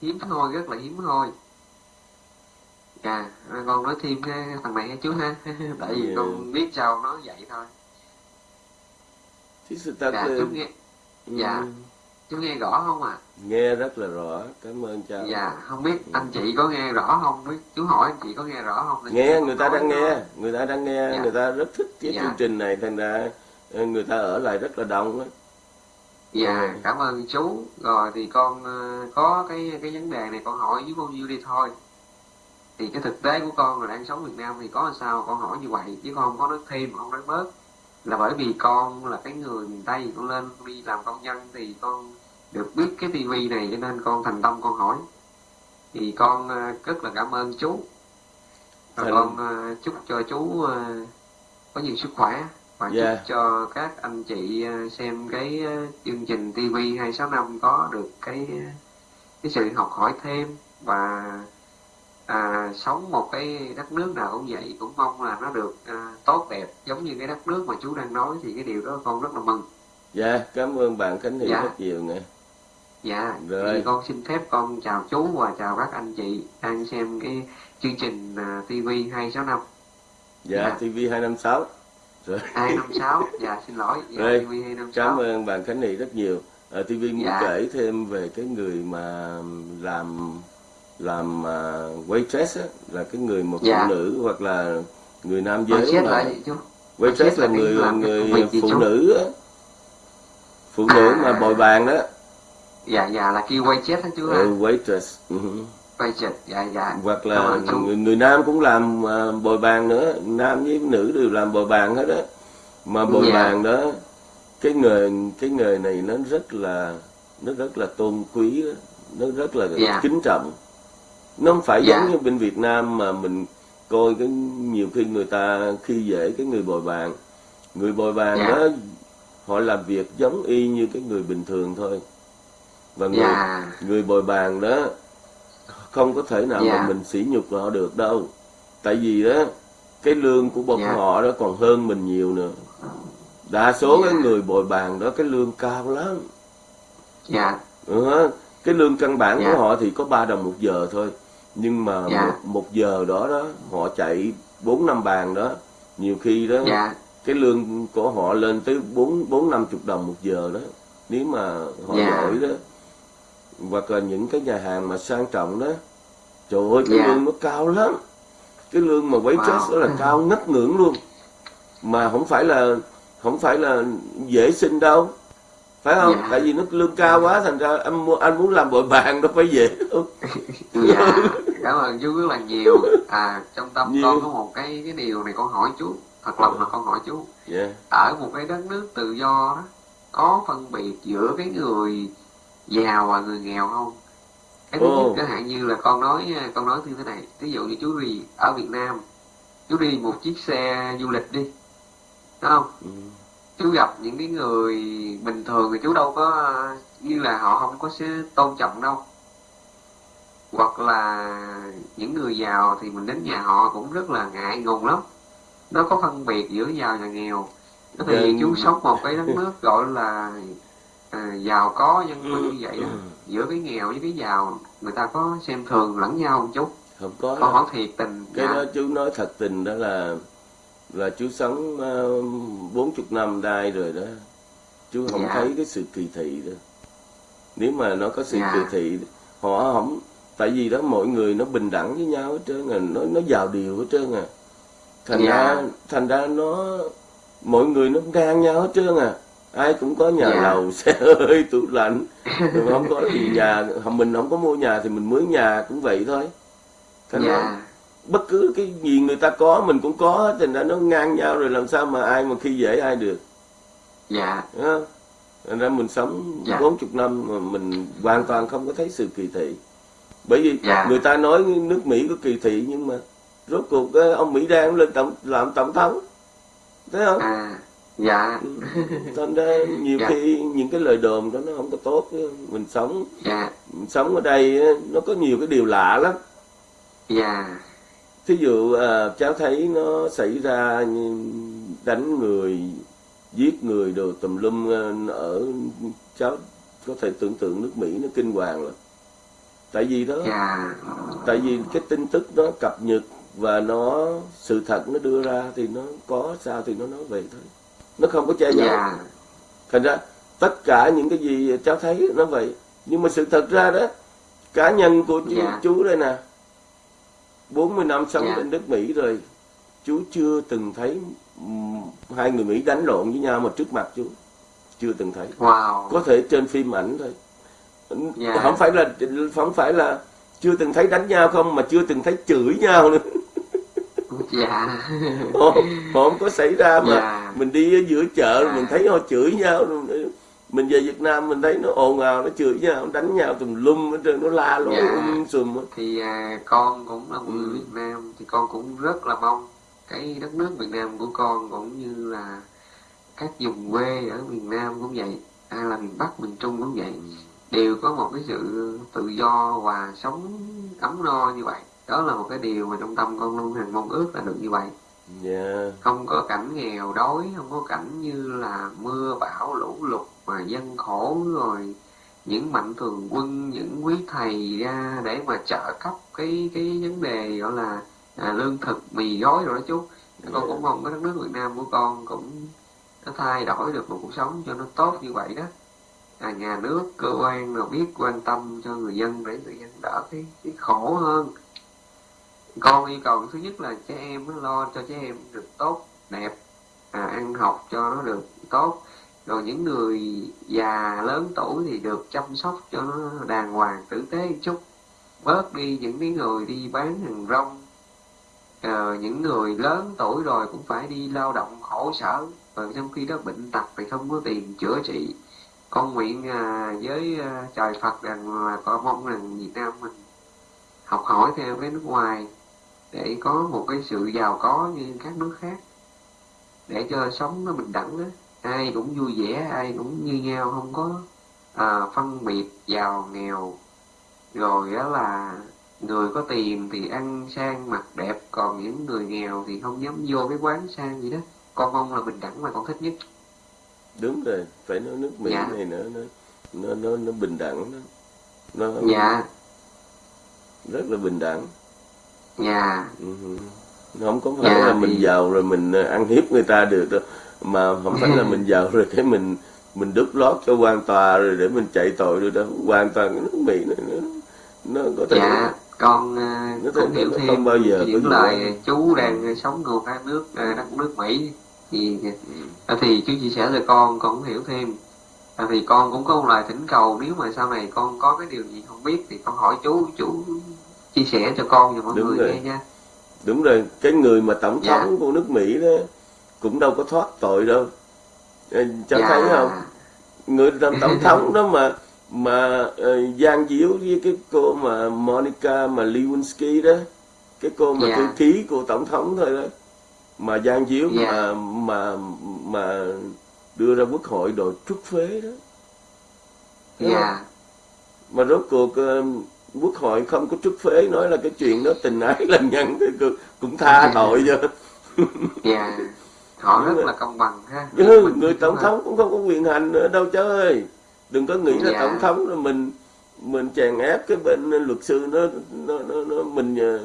Hiếm thôi rất là hiếm thôi dạ rồi con nói thêm cái thằng này ha chú ha. *laughs* Tại vì Dạ. con biết sao nói vậy thôi. Thì sự thật dạ là chú nghe. Dạ. ừ, chú nghe rõ không ạ? Nghe rất là rõ. Cảm ơn cha. Dạ, không biết anh chị có nghe rõ không? Biết chú hỏi anh chị có nghe rõ không? Nghe người ta đang nó- nghe. người ta đang nghe. Dạ. người ta rất thích cái Dạ. chương trình này thành ra người ta ở lại rất là đông á Dạ, Ừ. cảm ơn chú. Rồi thì con ờ, có cái cái vấn đề này con hỏi với bao nhiêu đi thôi. Thì cái thực tế của con là đang sống Việt Nam thì có làm sao con hỏi như vậy chứ con không có nói thêm không nói bớt là bởi vì con là cái người miền Tây con lên đi làm công nhân thì con được biết cái tivi này cho nên con thành tâm con hỏi thì con ờ, rất là cảm ơn chú và Thành- con ờ, chúc cho chú có nhiều sức khỏe và Dạ. chúc cho các anh chị ờ, xem cái ờ, chương trình TV 265 có được cái cái sự học hỏi thêm và à, sống một cái đất nước nào cũng vậy cũng mong là nó được à, tốt đẹp giống như cái đất nước mà chú đang nói thì cái điều đó con rất là mừng dạ cảm ơn bạn khánh thị Dạ. rất nhiều nè dạ Rồi. thì con xin phép con chào chú và chào các anh chị đang xem cái chương trình TV 265 dạ Dạ. tv 256 rồi. 256 dạ xin lỗi. Dạ, Rồi, TV 256 cảm ơn bạn khánh thị rất nhiều. Ở tv muốn Dạ. kể thêm về cái người mà làm làm uh, waitress á, là cái người một Dạ. phụ nữ hoặc là người nam giới chết mà chú? waitress là là người làm người phụ nữ á. Phụ nữ À. mà bồi bàn đó. Dạ dạ là kêu chết hả chú ừ, waitress chết dạ dạ. Hoặc là người, người nam cũng làm à, bồi bàn nữa. Nam với nữ đều làm bồi bàn hết á. Mà bồi Dạ. bàn đó cái nghề cái nghề này nó rất là nó rất là tôn quý á, nó rất là Dạ. kính trọng. Nó không phải Dạ. giống như bên Việt Nam mà mình coi cái nhiều khi người ta khi dễ cái người bồi bàn. Người bồi bàn Dạ. đó họ làm việc giống y như cái người bình thường thôi. Và người dạ. người bồi bàn đó không có thể nào Dạ. mà mình sỉ nhục họ được đâu tại vì đó cái lương của bọn Dạ. họ đó còn hơn mình nhiều nữa đa số Dạ. cái người bồi bàn đó cái lương cao lắm dạ ừ, cái lương căn bản Dạ. của họ thì có 3 đồng một giờ thôi nhưng mà Dạ. một, một giờ đó đó họ chạy bốn năm bàn đó nhiều khi đó dạ cái lương của họ lên tới bốn bốn năm chục đồng một giờ đó nếu mà họ Dạ. giỏi đó hoặc là những cái nhà hàng mà sang trọng đó trời ơi cái Dạ. lương nó cao lắm. Cái lương mà waitress Wow. đó là cao ngất ngưỡng luôn. Mà không phải là không phải là dễ xin đâu. Phải không? Dạ. tại vì nó lương cao quá thành ra anh mua anh muốn làm bội bàn đâu phải dễ đâu. *laughs* Dạ cảm ơn chú rất là nhiều. À trong tâm Nhiều. con có một cái cái điều này con hỏi chú thật lòng là con hỏi chú. Dạ. Ở một cái đất nước tự do đó có phân biệt giữa cái người giàu và người nghèo không? Cái nhất chẳng hạn như là con nói con nói như thế này. Ví dụ như chú đi ở Việt Nam chú đi một chiếc xe du lịch đi đúng không? Ừ. chú gặp những cái người bình thường thì chú đâu có như là họ không có sẽ tôn trọng đâu. Hoặc là những người giàu thì mình đến nhà họ cũng rất là ngại ngùng lắm. Nó có phân biệt giữa giàu và nghèo. Thì chú sống một cái đất *laughs* nước gọi là à, giàu có dân cư như vậy đó Ừ. giữa cái nghèo với cái giàu người ta có xem thường lẫn nhau không chú không có đâu. hỏi thiệt tình cái dạ. đó chú nói thật tình đó là là chú sống bốn chục năm đây rồi đó chú không Dạ. thấy cái sự kỳ thị đó nếu mà nó có sự Dạ. kỳ thị họ không tại vì đó mọi người nó bình đẳng với nhau hết trơn à nó nó vào điều hết trơn à thành Dạ. ra thành ra nó mọi người nó ngang nhau hết trơn à ai cũng có nhà Dạ. lầu *laughs* xe hơi tủ lạnh. Rồi không có thì nhà mình không có mua nhà thì mình mướn nhà cũng vậy thôi. Thành dạ. Bất cứ cái gì người ta có mình cũng có thành ra nó ngang nhau rồi làm sao mà ai mà khi dễ ai được. Dạ. Đúng thành ra mình sống Dạ. bốn chục năm mà mình hoàn toàn không có thấy sự kỳ thị. Bởi vì Dạ. người ta nói nước Mỹ có kỳ thị nhưng mà rốt cuộc ờ, ông Mỹ đang lên tổng làm tổng thống. Thấy không? À dạ. Thành ra nhiều Dạ. khi những cái lời đồn đó nó không có tốt mình sống. Dạ. Mình sống ở đây nó có nhiều cái điều lạ lắm. Dạ. Thí dụ à, cháu thấy nó xảy ra đánh người giết người đồ tùm lum à, ở cháu có thể tưởng tượng nước Mỹ nó kinh hoàng lắm tại vì đó dạ. tại vì cái tin tức nó cập nhật và nó sự thật nó đưa ra thì nó có sao thì nó nói vậy thôi nó không có che giấu. Dạ. Thành ra tất cả những cái gì cháu thấy nó vậy. Nhưng mà sự thật ra đó cá nhân của chú, Dạ. chú đây nè 40 năm sống Dạ. bên nước Mỹ rồi chú chưa từng thấy hai người Mỹ đánh lộn với nhau mà trước mặt chú chưa từng thấy. Wow. Có thể trên phim ảnh thôi. Dạ. không phải là không phải là chưa từng thấy đánh nhau không mà chưa từng thấy chửi nhau nữa dạ họ *laughs* không có xảy ra mà Dạ. mình đi ở giữa chợ Dạ. mình thấy họ chửi nhau mình về Việt Nam mình thấy nó ồn ào nó chửi nhau nó đánh nhau tùm lum hết trơn nó la lối Dạ. um sùm thì à, con cũng là một người Ừ. Việt Nam thì con cũng rất là mong cái đất nước Việt Nam của con cũng như là các vùng quê ở miền Nam cũng vậy hay là miền Bắc miền Trung cũng vậy đều có một cái sự tự do và sống ấm no như vậy đó là một cái điều mà trong tâm con luôn hằng mong ước là được như vậy. Dạ. Không có cảnh nghèo đói không có cảnh như là mưa bão lũ lụt mà dân khổ rồi những mạnh thường quân những quý thầy ra để mà trợ cấp cái cái vấn đề gọi là à, lương thực mì gói rồi đó chú. Con cũng mong cái đất nước Việt Nam của con cũng nó thay đổi được một cuộc sống cho nó tốt như vậy đó. À, nhà nước cơ quan nào biết quan tâm cho người dân để người dân đỡ cái, cái khổ hơn con yêu cầu thứ nhất là trẻ em lo cho trẻ em được tốt đẹp à, ăn học cho nó được tốt. Rồi những người già lớn tuổi thì được chăm sóc cho nó đàng hoàng tử tế một chút. Bớt đi những cái người đi bán hàng rong. À, những người lớn tuổi rồi cũng phải đi lao động khổ sở. Và trong khi đó bệnh tật thì không có tiền chữa trị. Con nguyện à, với à, trời Phật rằng là con mong rằng Việt Nam mình học hỏi theo cái nước ngoài để có một cái sự giàu có như các nước khác để cho sống nó bình đẳng á. Ai cũng vui vẻ ai cũng như nhau không có à, phân biệt giàu nghèo. Rồi đó là người có tiền thì ăn sang mặc đẹp còn những người nghèo thì không dám vô cái quán sang gì đó. Con mong là bình đẳng là con thích nhất. Đúng rồi phải nói nước Mỹ Dạ. này nữa nó nó nó, nó bình đẳng đó. Nó dạ. rất là bình đẳng dạ. Ừ. không có phải Dạ, là mình thì- giàu rồi mình ờ, ăn hiếp người ta được đâu mà không phải là mình giàu rồi cái mình mình đút lót cho quan tòa rồi để mình chạy tội rồi đâu. Hoàn toàn cái nước mỹ này nó nó có thể dạ con à, Nó cũng hiểu thêm không bao giờ những lời chú đang sống ngược các nước đất nước Mỹ. Thì à, thì chú chia sẻ cho con con cũng hiểu thêm. À, thì con cũng có một lời thỉnh cầu nếu mà sau này con có cái điều gì không biết thì con hỏi chú chú chia sẻ cho con và mọi Đúng người rồi. nghe nha đúng rồi cái người mà tổng Dạ. thống của nước mỹ đó cũng đâu có thoát tội đâu Ờ, cháu Dạ. thấy không người làm tổng *laughs* thống đó mà mà uh, gian díu với cái cô mà Monica mà Lewinsky đó cái cô mà Dạ. thư ký của tổng thống thôi đó mà gian díu Dạ. mà mà mà đưa ra quốc hội đòi trút phế đó không? dạ mà rốt cuộc ờ, quốc hội không có trút phế nói là cái chuyện đó tình ái lành nhẫn thì cũng- cũng tha tội cho dạ họ rất là công bằng ha. Chứ Mình người tổng thống cũng không có quyền hành nữa đâu cháu ơi đừng có nghĩ là Dạ. tổng thống là mình mình chèn ép cái bên luật sư nó nó nó, nó mình ờ,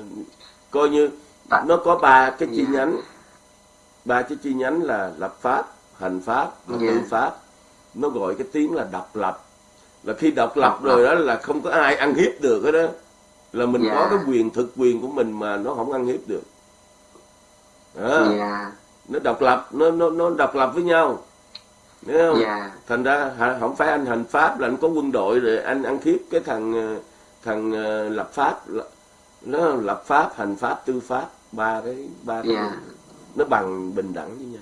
coi như Tại- nó có ba cái chi Dạ. nhánh. Ba cái chi nhánh là lập pháp hành pháp và Dạ. tư pháp. Nó gọi cái tiếng là độc lập là khi độc lập rồi đó là không có ai ăn hiếp được hết đó. Là mình Dạ. có cái quyền thực quyền của mình mà nó không ăn hiếp được. Đó. Dạ. Nó độc lập nó nó nó độc lập với nhau. Hiểu không? dạ. Thành ra không phải anh hành pháp là anh có quân đội rồi anh ăn hiếp cái thằng ờ, thằng ờ, lập pháp. Nó lập pháp hành pháp tư pháp ba cái ba cái dạ. nó bằng bình đẳng với nhau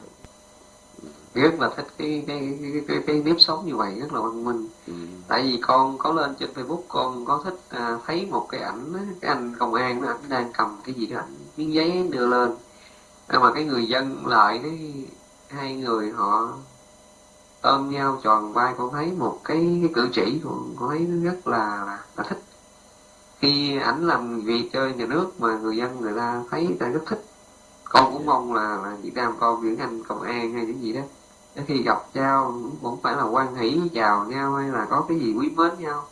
rất là thích cái cái cái cái, cái nếp sống như vậy rất là văn minh. Ừ. tại vì con có lên trên Facebook con có thích à, thấy một cái ảnh cái anh công an đó ảnh đang cầm cái gì đó ảnh miếng giấy đưa lên. Nhưng mà cái người dân lại cái hai người họ ôm nhau tròn vai con thấy một cái, cái cử chỉ con, con thấy nó rất là, là là thích. Khi ảnh làm việc cho nhà nước mà người dân người ta thấy người ta rất thích con cũng mong là, là Việt Nam con những anh công an hay những gì đó Đến khi gặp nhau cũng phải là quan hỷ chào nhau hay là có cái gì quý mến nhau.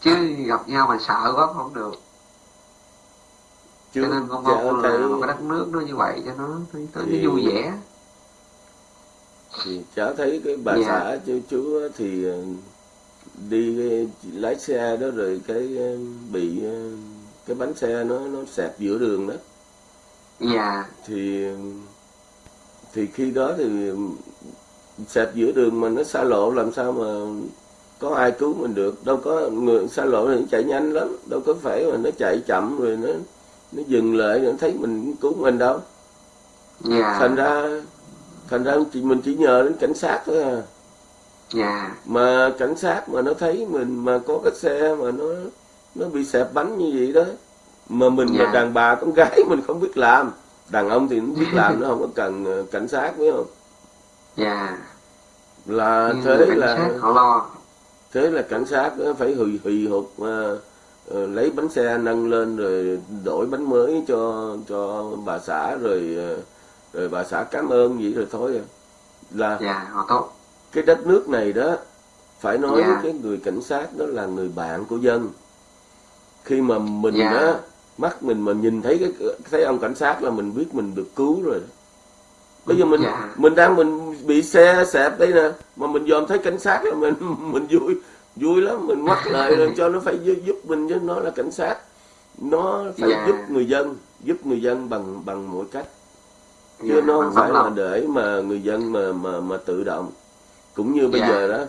Chứ gặp nhau mà sợ quá không được. Chứ cho nên con mong là thấy một cái đất nước nó như vậy cho nó nó, nó Thì- vui vẻ. thì cháu thấy cái bà Dạ. xã chú chú thì ờ, đi cái- lái xe đó rồi cái ờ, bị ờ, cái bánh xe nó nó xẹp giữa đường đó. Dạ. Thì thì khi đó thì xẹp giữa đường mà nó xa lộ làm sao mà có ai cứu mình được? Đâu có người xa lộ thì nó chạy nhanh lắm đâu có phải mà nó chạy chậm rồi nó nó dừng lại nó thấy mình cứu mình đâu. Dạ. Thành ra thành ra chỉ mình chỉ nhờ đến cảnh sát thôi à. Dạ. Mà cảnh sát mà nó thấy mình mà có cái xe mà nó nó bị xẹp bánh như vậy đó mà mình Dạ. là đàn bà con gái *laughs* mình không biết làm đàn ông thì nó biết *laughs* làm nó không có cần ờ, cảnh sát phải không? Dạ. Là Nhưng thế cảnh là sát họ lo. Thế là cảnh sát ờ, phải hì hì hục ờ, ờ, lấy bánh xe nâng lên rồi đổi bánh mới cho cho bà xã rồi rồi bà xã cảm ơn vậy rồi thôi à. Là dạ họ tốt. cái đất nước này đó phải nói Dạ. với cái người cảnh sát đó là người bạn của dân. Khi mà mình Dạ. đó mắt mình mà nhìn thấy cái thấy ông cảnh sát là mình biết mình được cứu rồi bây giờ mình Dạ. mình đang mình bị xe xẹp đây nè mà mình dòm thấy cảnh sát là mình *laughs* mình vui vui lắm mình ngoắt lại rồi cho nó phải giúp, mình chứ nó là cảnh sát nó phải Dạ. giúp người dân giúp người dân bằng bằng mọi cách chứ Dạ, nó không phải là để mà người dân mà mà mà tự động cũng như bây Dạ. giờ đó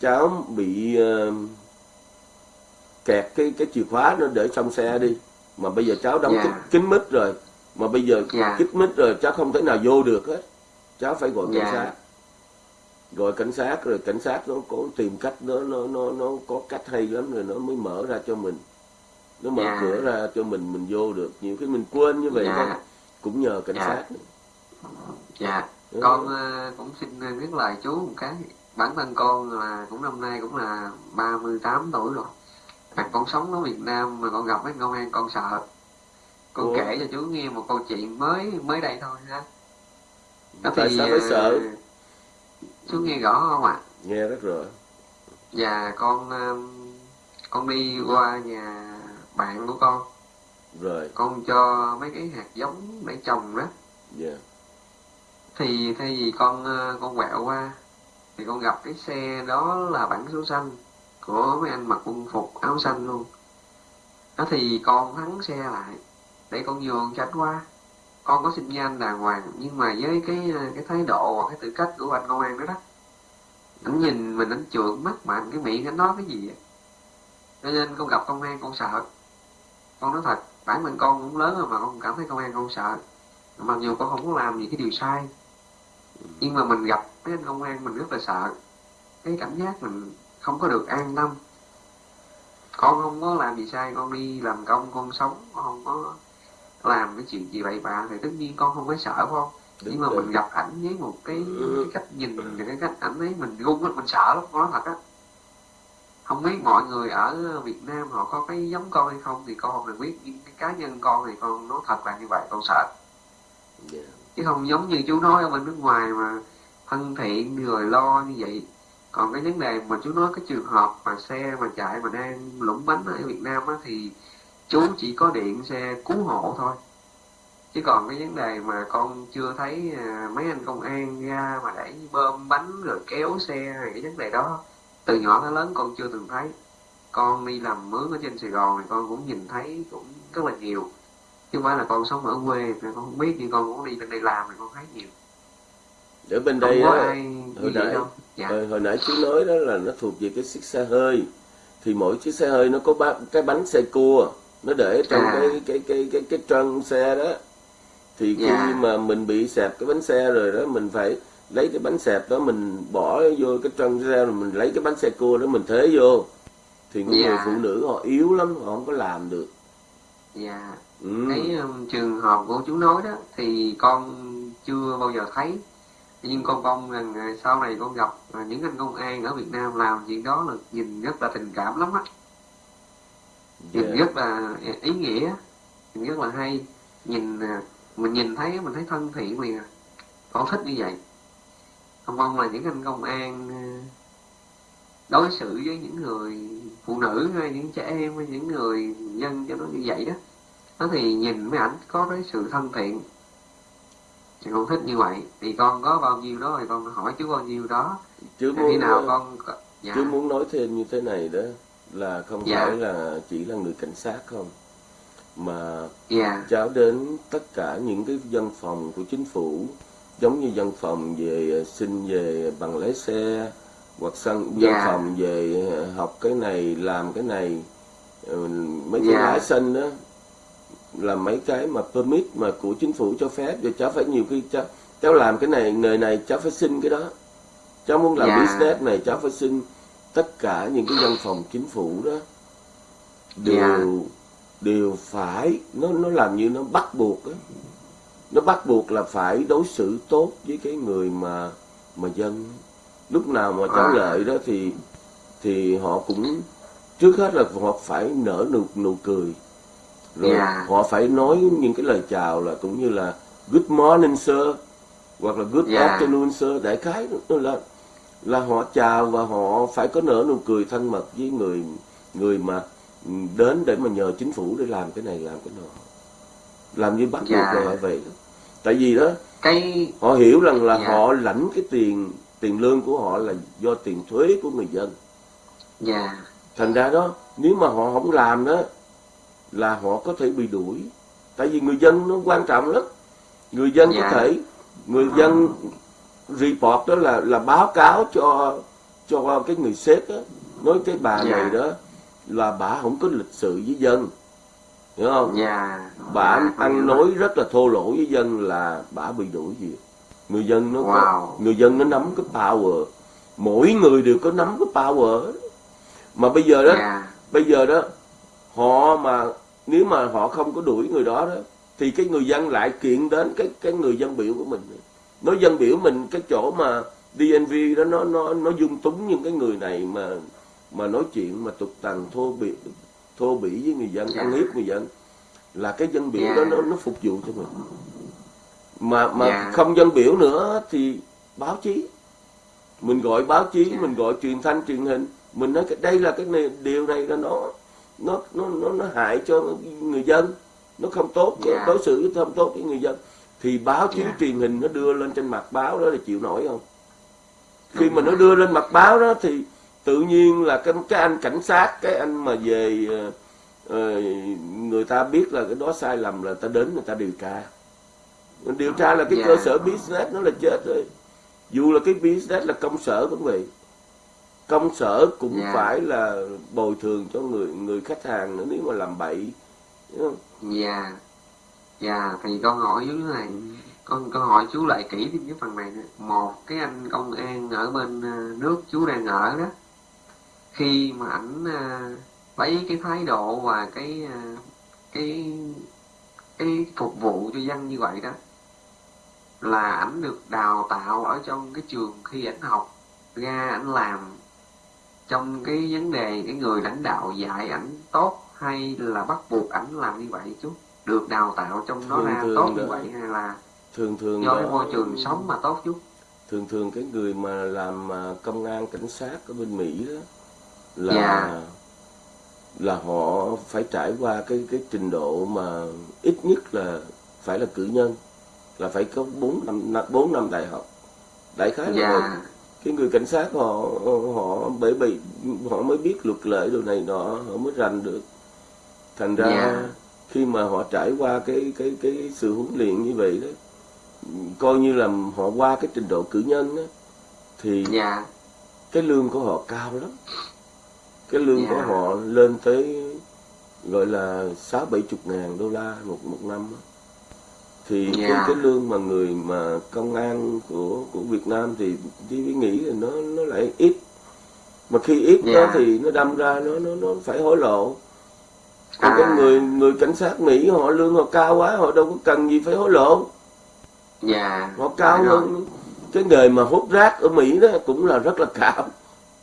cháu bị ờ, kẹt cái cái chìa khóa nó để trong xe đi mà bây giờ cháu đóng Dạ. kín, kín mít rồi mà bây giờ Dạ. kín mít rồi cháu không thể nào vô được hết cháu phải gọi cảnh Dạ. sát gọi cảnh sát rồi cảnh sát nó có tìm cách nó nó nó nó có cách hay lắm rồi nó mới mở ra cho mình nó mở Dạ. cửa ra cho mình mình vô được nhiều khi mình quên như vậy thôi cũng nhờ cảnh Dạ. sát dạ Ừ. con ờ, cũng xin ờ, viết lời chú một cái bản thân con là cũng năm nay cũng là 38 tuổi rồi mà con sống ở Việt Nam mà con gặp mấy công an con sợ. Con Ủa? kể cho chú nghe một câu chuyện mới mới đây thôi ha. Đó tại thì, sao phải sợ? chú nghe rõ không ạ? Nghe rất rõ. Và con um, con đi qua nhà bạn của con. Rồi. Con cho mấy cái hạt giống để trồng đó. Dạ. Thì thay vì con ờ, con quẹo qua thì con gặp cái xe đó là bản số xanh của mấy anh mặc quân phục áo xanh luôn. Đó thì con thắng xe lại, để con nhường tránh qua. Con có xin với anh đàng hoàng, nhưng mà với cái cái thái độ hoặc cái tư cách của anh công an đó đó, anh nhìn mình, anh trượt mắt mà anh cái miệng anh nói cái gì á cho nên con gặp công an con sợ. Con nói thật, bản thân con cũng lớn rồi mà con cảm thấy công an con sợ. Mặc dù con không có làm gì cái điều sai, nhưng mà mình gặp mấy anh công an mình rất là sợ. Cái cảm giác mình không có được an tâm. Con không có làm gì sai con đi làm công con sống con không có làm cái chuyện gì bậy bạ thì tất nhiên con không phải sợ phải không? Đúng nhưng mà rồi. mình gặp ảnh với một cái, Ừ. cái cách nhìn và cái cách ảnh ấy mình run mình sợ lắm nói thật á. Không biết mọi người ở Việt Nam họ có cái giống con hay không thì con không được biết nhưng cái cá nhân con thì con nói thật là như vậy con sợ. Dạ. Chứ không giống như chú nói ở bên nước ngoài mà thân thiện rồi lo như vậy còn cái vấn đề mà chú nói cái trường hợp mà xe mà chạy mà đang lủng bánh ở Việt Nam á thì chú chỉ có điện xe cứu hộ thôi. Chứ còn cái vấn đề mà con chưa thấy à, mấy anh công an ra mà để bơm bánh rồi kéo xe hay cái vấn đề đó từ nhỏ tới lớn con chưa từng thấy. Con đi làm mướn ở trên Sài Gòn thì con cũng nhìn thấy cũng rất là nhiều. Chứ không phải là con sống ở quê thì con không biết nhưng con cũng đi bên đây làm thì con thấy nhiều. Ở bên không đây có ai hồi như vậy đâu dạ hồi, hồi nãy chú nói đó là nó thuộc về cái chiếc xe hơi thì mỗi chiếc xe hơi nó có ba, cái bánh xe cua nó để trong À. cái cái cái cái cái trân xe đó thì khi Dạ. mà mình bị xẹp cái bánh xe rồi đó mình phải lấy cái bánh xẹp đó mình bỏ vô cái trân xe rồi mình lấy cái bánh xe cua đó mình thế vô thì những Dạ. người phụ nữ họ yếu lắm họ không có làm được dạ ừ. cái um, trường hợp của chú nói đó thì con chưa bao giờ thấy nhưng con mong rằng à, sau này con gặp à, những anh công an ở Việt Nam làm chuyện đó là nhìn rất là tình cảm lắm á. Nhìn Dạ. rất là ý nghĩa nhìn rất là hay. Nhìn mình nhìn thấy mình thấy thân thiện liền à. Con thích như vậy. Con mong là những anh công an đối xử với những người phụ nữ hay những trẻ em hay những người dân cho nó như vậy đó. Đó thì nhìn mấy ảnh có cái sự thân thiện con thích như vậy thì con có bao nhiêu đó thì con hỏi chú bao nhiêu đó khi muốn nào con dạ chú muốn nói thêm như thế này đó là không Dạ. phải là chỉ là người cảnh sát không mà dạ cháu đến tất cả những cái văn phòng của chính phủ giống như văn phòng về ờ, xin về bằng lái xe hoặc sân văn Dạ. phòng về ờ, học cái này làm cái này ờ, mấy cái Dạ. lái xanh đó là mấy cái mà permit mà của chính phủ cho phép rồi cháu phải nhiều khi cháu cháu làm cái này nghề này cháu phải xin cái đó cháu muốn làm Dạ. business này cháu phải xin tất cả những cái văn phòng chính phủ đó đều Dạ. đều phải nó nó làm như nó bắt buộc á nó bắt buộc là phải đối xử tốt với cái người mà mà dân lúc nào mà cháu À. lợi đó thì thì họ cũng trước hết là họ phải nở nụ nụ cười rồi Dạ. họ phải nói những cái lời chào là cũng như là good morning sir hoặc là good Dạ. afternoon sir đại khái là là họ chào và họ phải có nở nụ cười thân mật với người người mà đến để mà nhờ chính phủ để làm cái này làm cái nọ làm như bắt buộc Dạ. là phải vậy đó. tại vì đó cái họ hiểu rằng là Dạ. họ lãnh cái tiền tiền lương của họ là do tiền thuế của người dân dạ thành ra đó nếu mà họ không làm đó là họ có thể bị đuổi. Tại vì người dân nó quan trọng lắm. Người dân Dạ. có thể người dân report đó là là báo cáo cho cho cái người sếp đó nói cái bà Dạ. này đó là bà không có lịch sự với dân. Hiểu không? Dạ. Bà dạ, ăn nói rất là thô lỗ với dân là bà bị đuổi việc người dân nó có, Wow. người dân nó nắm cái power. Mỗi người đều có nắm cái power. Mà bây giờ đó dạ. bây giờ đó họ mà nếu mà họ không có đuổi người đó đó thì cái người dân lại kiện đến cái cái người dân biểu của mình nói dân biểu mình cái chỗ mà DNV đó nó nó nó dung túng những cái người này mà mà nói chuyện mà tục tằn thô bỉ thô bỉ với người dân Dạ. ăn hiếp người dân là cái dân biểu Dạ. đó nó nó phục vụ cho mình mà mà Dạ. không dân biểu nữa thì báo chí mình gọi báo chí Dạ. mình gọi truyền thanh truyền hình mình nói cái đây là cái này, điều này là nó nó nó nó nó hại cho người dân. Nó không tốt Dạ. đối xử với không tốt với người dân. Thì báo chí Dạ. truyền hình nó đưa lên trên mặt báo đó là chịu nổi không? Khi Đúng mà nó đưa lên mặt báo đó thì tự nhiên là cái cái anh cảnh sát cái anh mà về ờ, người ta biết là cái đó sai lầm là ta đến người ta điều tra. Điều tra là cái Dạ. cơ sở business nó là chết rồi. Dù là cái business là công sở cũng vậy công sở cũng Dạ. phải là bồi thường cho người người khách hàng nữa nếu mà làm bậy Hiểu không? Dạ Dạ thì con hỏi chú này con con hỏi chú lại kỹ thêm cái phần này nữa. một cái anh công an ở bên ờ, nước chú đang ở đó khi mà ảnh ờ, lấy cái thái độ và cái ờ, cái cái phục vụ cho dân như vậy đó là ảnh được đào tạo ở trong cái trường khi ảnh học ra ảnh làm trong cái vấn đề cái người lãnh đạo dạy ảnh tốt hay là bắt buộc ảnh làm như vậy chú được đào tạo trong đó Thường ra thường tốt đó. như vậy hay là thường thường do cái môi trường sống mà tốt chú thường thường cái người mà làm à, công an cảnh sát ở bên Mỹ đó là Dạ. là họ phải trải qua cái cái trình độ mà ít nhất là phải là cử nhân là phải có 4 năm năm- bốn năm đại học đại khái là vậy. dạ cái người cảnh sát họ họ bởi vì họ mới biết luật lệ đồ này nọ họ mới rành được thành ra Dạ. khi mà họ trải qua cái cái cái sự huấn luyện như vậy đó coi như là họ qua cái trình độ cử nhân đó thì dạ cái lương của họ cao lắm cái lương Dạ. của họ lên tới gọi là sáu bảy chục ngàn đô la một một năm á. Thì cái Dạ. cái lương mà người mà công an của của Việt Nam thì chỉ nghĩ là nó nó lại ít. Mà khi ít đó Dạ. thì nó đâm ra nó nó nó phải hối lộ. Còn À. cái người người cảnh sát Mỹ họ lương họ cao quá họ đâu có cần gì phải hối lộ. Dạ. Họ cao rồi. hơn cái nghề mà hút rác ở Mỹ đó cũng là rất là cao.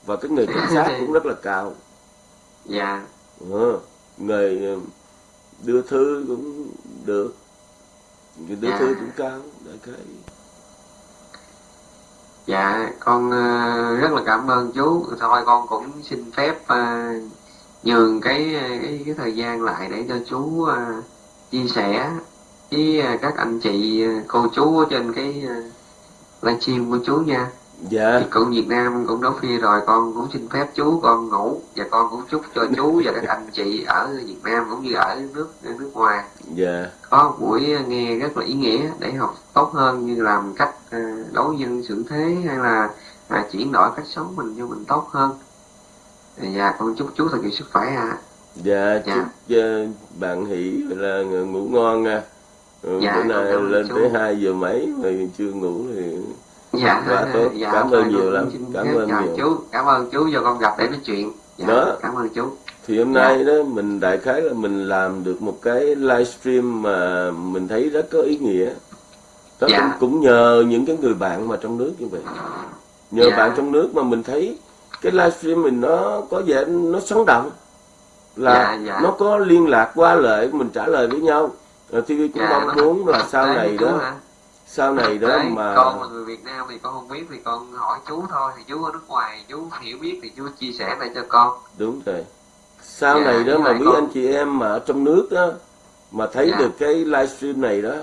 Và cái nghề cảnh sát *laughs* cũng rất là cao. Dạ. Ờ, nghề ờ, đưa thư cũng được Người đưa À. thư cũng cao đại khái Dạ, con ờ, rất là cảm ơn chú. Thôi con cũng xin phép ờ, nhường cái, cái cái thời gian lại để cho chú ờ, chia sẻ với các anh chị cô chú trên cái livestream của chú nha. Dạ. Cũng Việt Nam cũng đóng phia rồi, con cũng xin phép chú con ngủ và con cũng chúc cho chú *laughs* và các anh chị ở Việt Nam cũng như ở nước nước ngoài. Dạ. Có một buổi nghe rất là ý nghĩa để học tốt hơn như làm cách à, đối nhân xử thế hay là à, chuyển đổi cách sống mình cho mình tốt hơn. Dạ con chúc chú thật nhiều sức khỏe ạ. Dạ Dạ. chúc ờ, bạn hỷ là ngủ ngon nha. Ừ, Dạ, bữa nay lên chú. tới 2 giờ mấy mà chưa ngủ thì dạ Quá tốt. dạ, Cảm ơn nhiều lắm. xin Cảm ơn nhiều. chú cảm ơn chú cho con gặp để nói chuyện dạ, Đó. cảm ơn chú thì hôm Dạ. nay đó mình đại khái là mình làm được một cái livestream mà mình thấy rất có ý nghĩa đó Dạ. cũng, cũng nhờ những cái người bạn mà trong nước như vậy nhờ Dạ. bạn trong nước mà mình thấy cái livestream mình nó có vẻ nó sống động là Dạ, dạ. nó có liên lạc qua lại mình trả lời với nhau Rồi TV cũng Dạ, mong nó muốn là thực sau này đó hả? Sau này đó Đấy, mà con là người Việt Nam thì con không biết thì con hỏi chú thôi thì chú ở nước ngoài chú hiểu biết thì chú chia sẻ lại cho con. Đúng rồi. Sau Dạ, này đó mà quý con- anh chị em mà ở trong nước đó mà thấy Dạ. được cái livestream này đó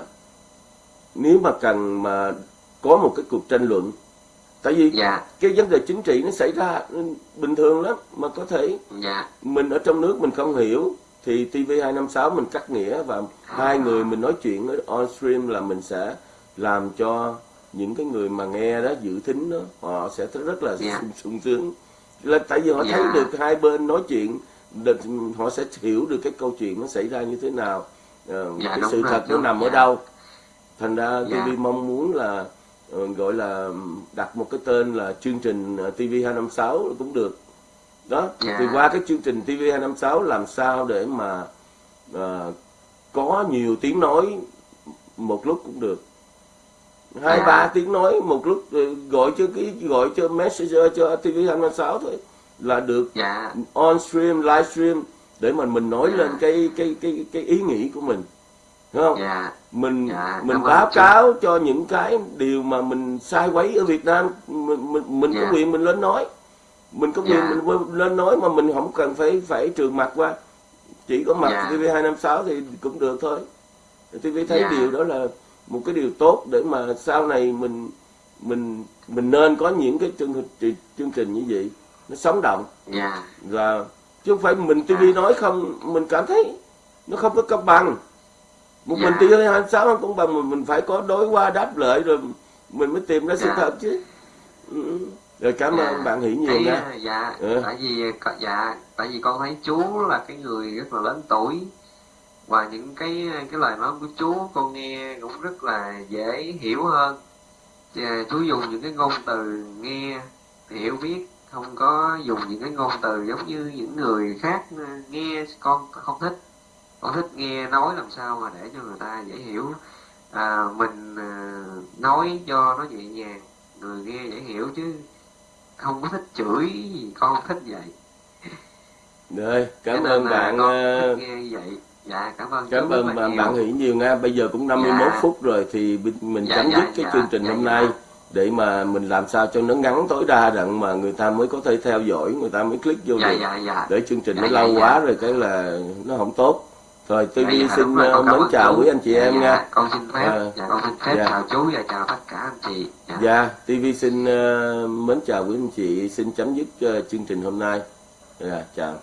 nếu mà cần mà có một cái cuộc tranh luận tại vì dạ. cái vấn đề chính trị nó xảy ra bình thường lắm mà có thể. Dạ. Mình ở trong nước mình không hiểu thì TV256 mình cắt nghĩa và hai người mình nói chuyện ở on stream là mình sẽ làm cho những cái người mà nghe đó dự thính đó họ sẽ rất là Dạ. sung, sung sướng là tại vì họ Dạ. thấy được hai bên nói chuyện được, họ sẽ hiểu được cái câu chuyện nó xảy ra như thế nào ờ, Dạ, cái sự rồi, thật nó nằm ở dạ. đâu thành ra Dạ. TV mong muốn là ờ, gọi là đặt một cái tên là chương trình ờ, TV256 cũng được đó Dạ. thì qua cái chương trình TV256 làm sao để mà ờ, có nhiều tiếng nói một lúc cũng được hai Dạ. ba tiếng nói một lúc rồi gọi cho cái gọi cho messenger cho TV256 thôi là được dạ on stream live stream để mà mình nói Dạ. lên cái cái cái cái ý nghĩ của mình đúng không dạ mình Dạ, mình báo cáo cho những cái điều mà mình sai quấy ở Việt Nam mình mình, mình Dạ. có quyền mình lên nói mình có quyền Dạ. mình lên nói mà mình không cần phải phải trường mặt qua chỉ có mặt Dạ. TV 256 thì cũng được thôi TV thấy Dạ. điều đó là một cái điều tốt để mà sau này mình mình mình nên có những cái chương trình chương trình như vậy nó sống động dạ và chứ không phải mình TV Dạ. nói không mình cảm thấy nó không có công bằng một Dạ. mình TV 26 không công bằng mình mình phải có đối qua đáp lợi rồi mình mới tìm ra sự Dạ. thật chứ ừ. rồi cảm Dạ. ơn bạn hỷ nhiều nha dạ Ừ. tại vì dạ tại vì con thấy chú là cái người rất là lớn tuổi và những cái cái lời nói của chú con nghe cũng rất là dễ hiểu hơn. Và chú dùng những cái ngôn từ nghe hiểu biết không có dùng những cái ngôn từ giống như những người khác ờ, nghe con không thích. Con thích nghe nói làm sao mà để cho người ta dễ hiểu. À, mình à, nói cho nó nhẹ nhàng người nghe dễ hiểu chứ không có thích chửi gì con không thích vậy. Rồi cảm ơn bạn con ờ, thích nghe như vậy dạ cảm ơn cảm ơn bạn, bạn hỷ nhiều nha bây giờ cũng 51 Dạ. phút rồi thì mình Dạ, chấm dạ, dứt cái dạ, chương trình dạ, hôm dạ. nay để mà mình làm sao cho nó ngắn tối đa đặng mà người ta mới có thể theo dõi người ta mới click vô dạ được dạ dạ để chương trình Dạ, nó dạ, lâu dạ. quá rồi cái là nó không tốt rồi TV Dạ, dạ, xin rồi, ờ, mến chào quý anh chị Dạ, em dạ, nha con xin phép Ờ, dạ con xin phép dạ. chào chú và chào tất cả anh chị dạ. Dạ, TV xin ờ, mến chào quý anh chị, xin chấm dứt ờ, chương trình hôm nay. Dạ, chào.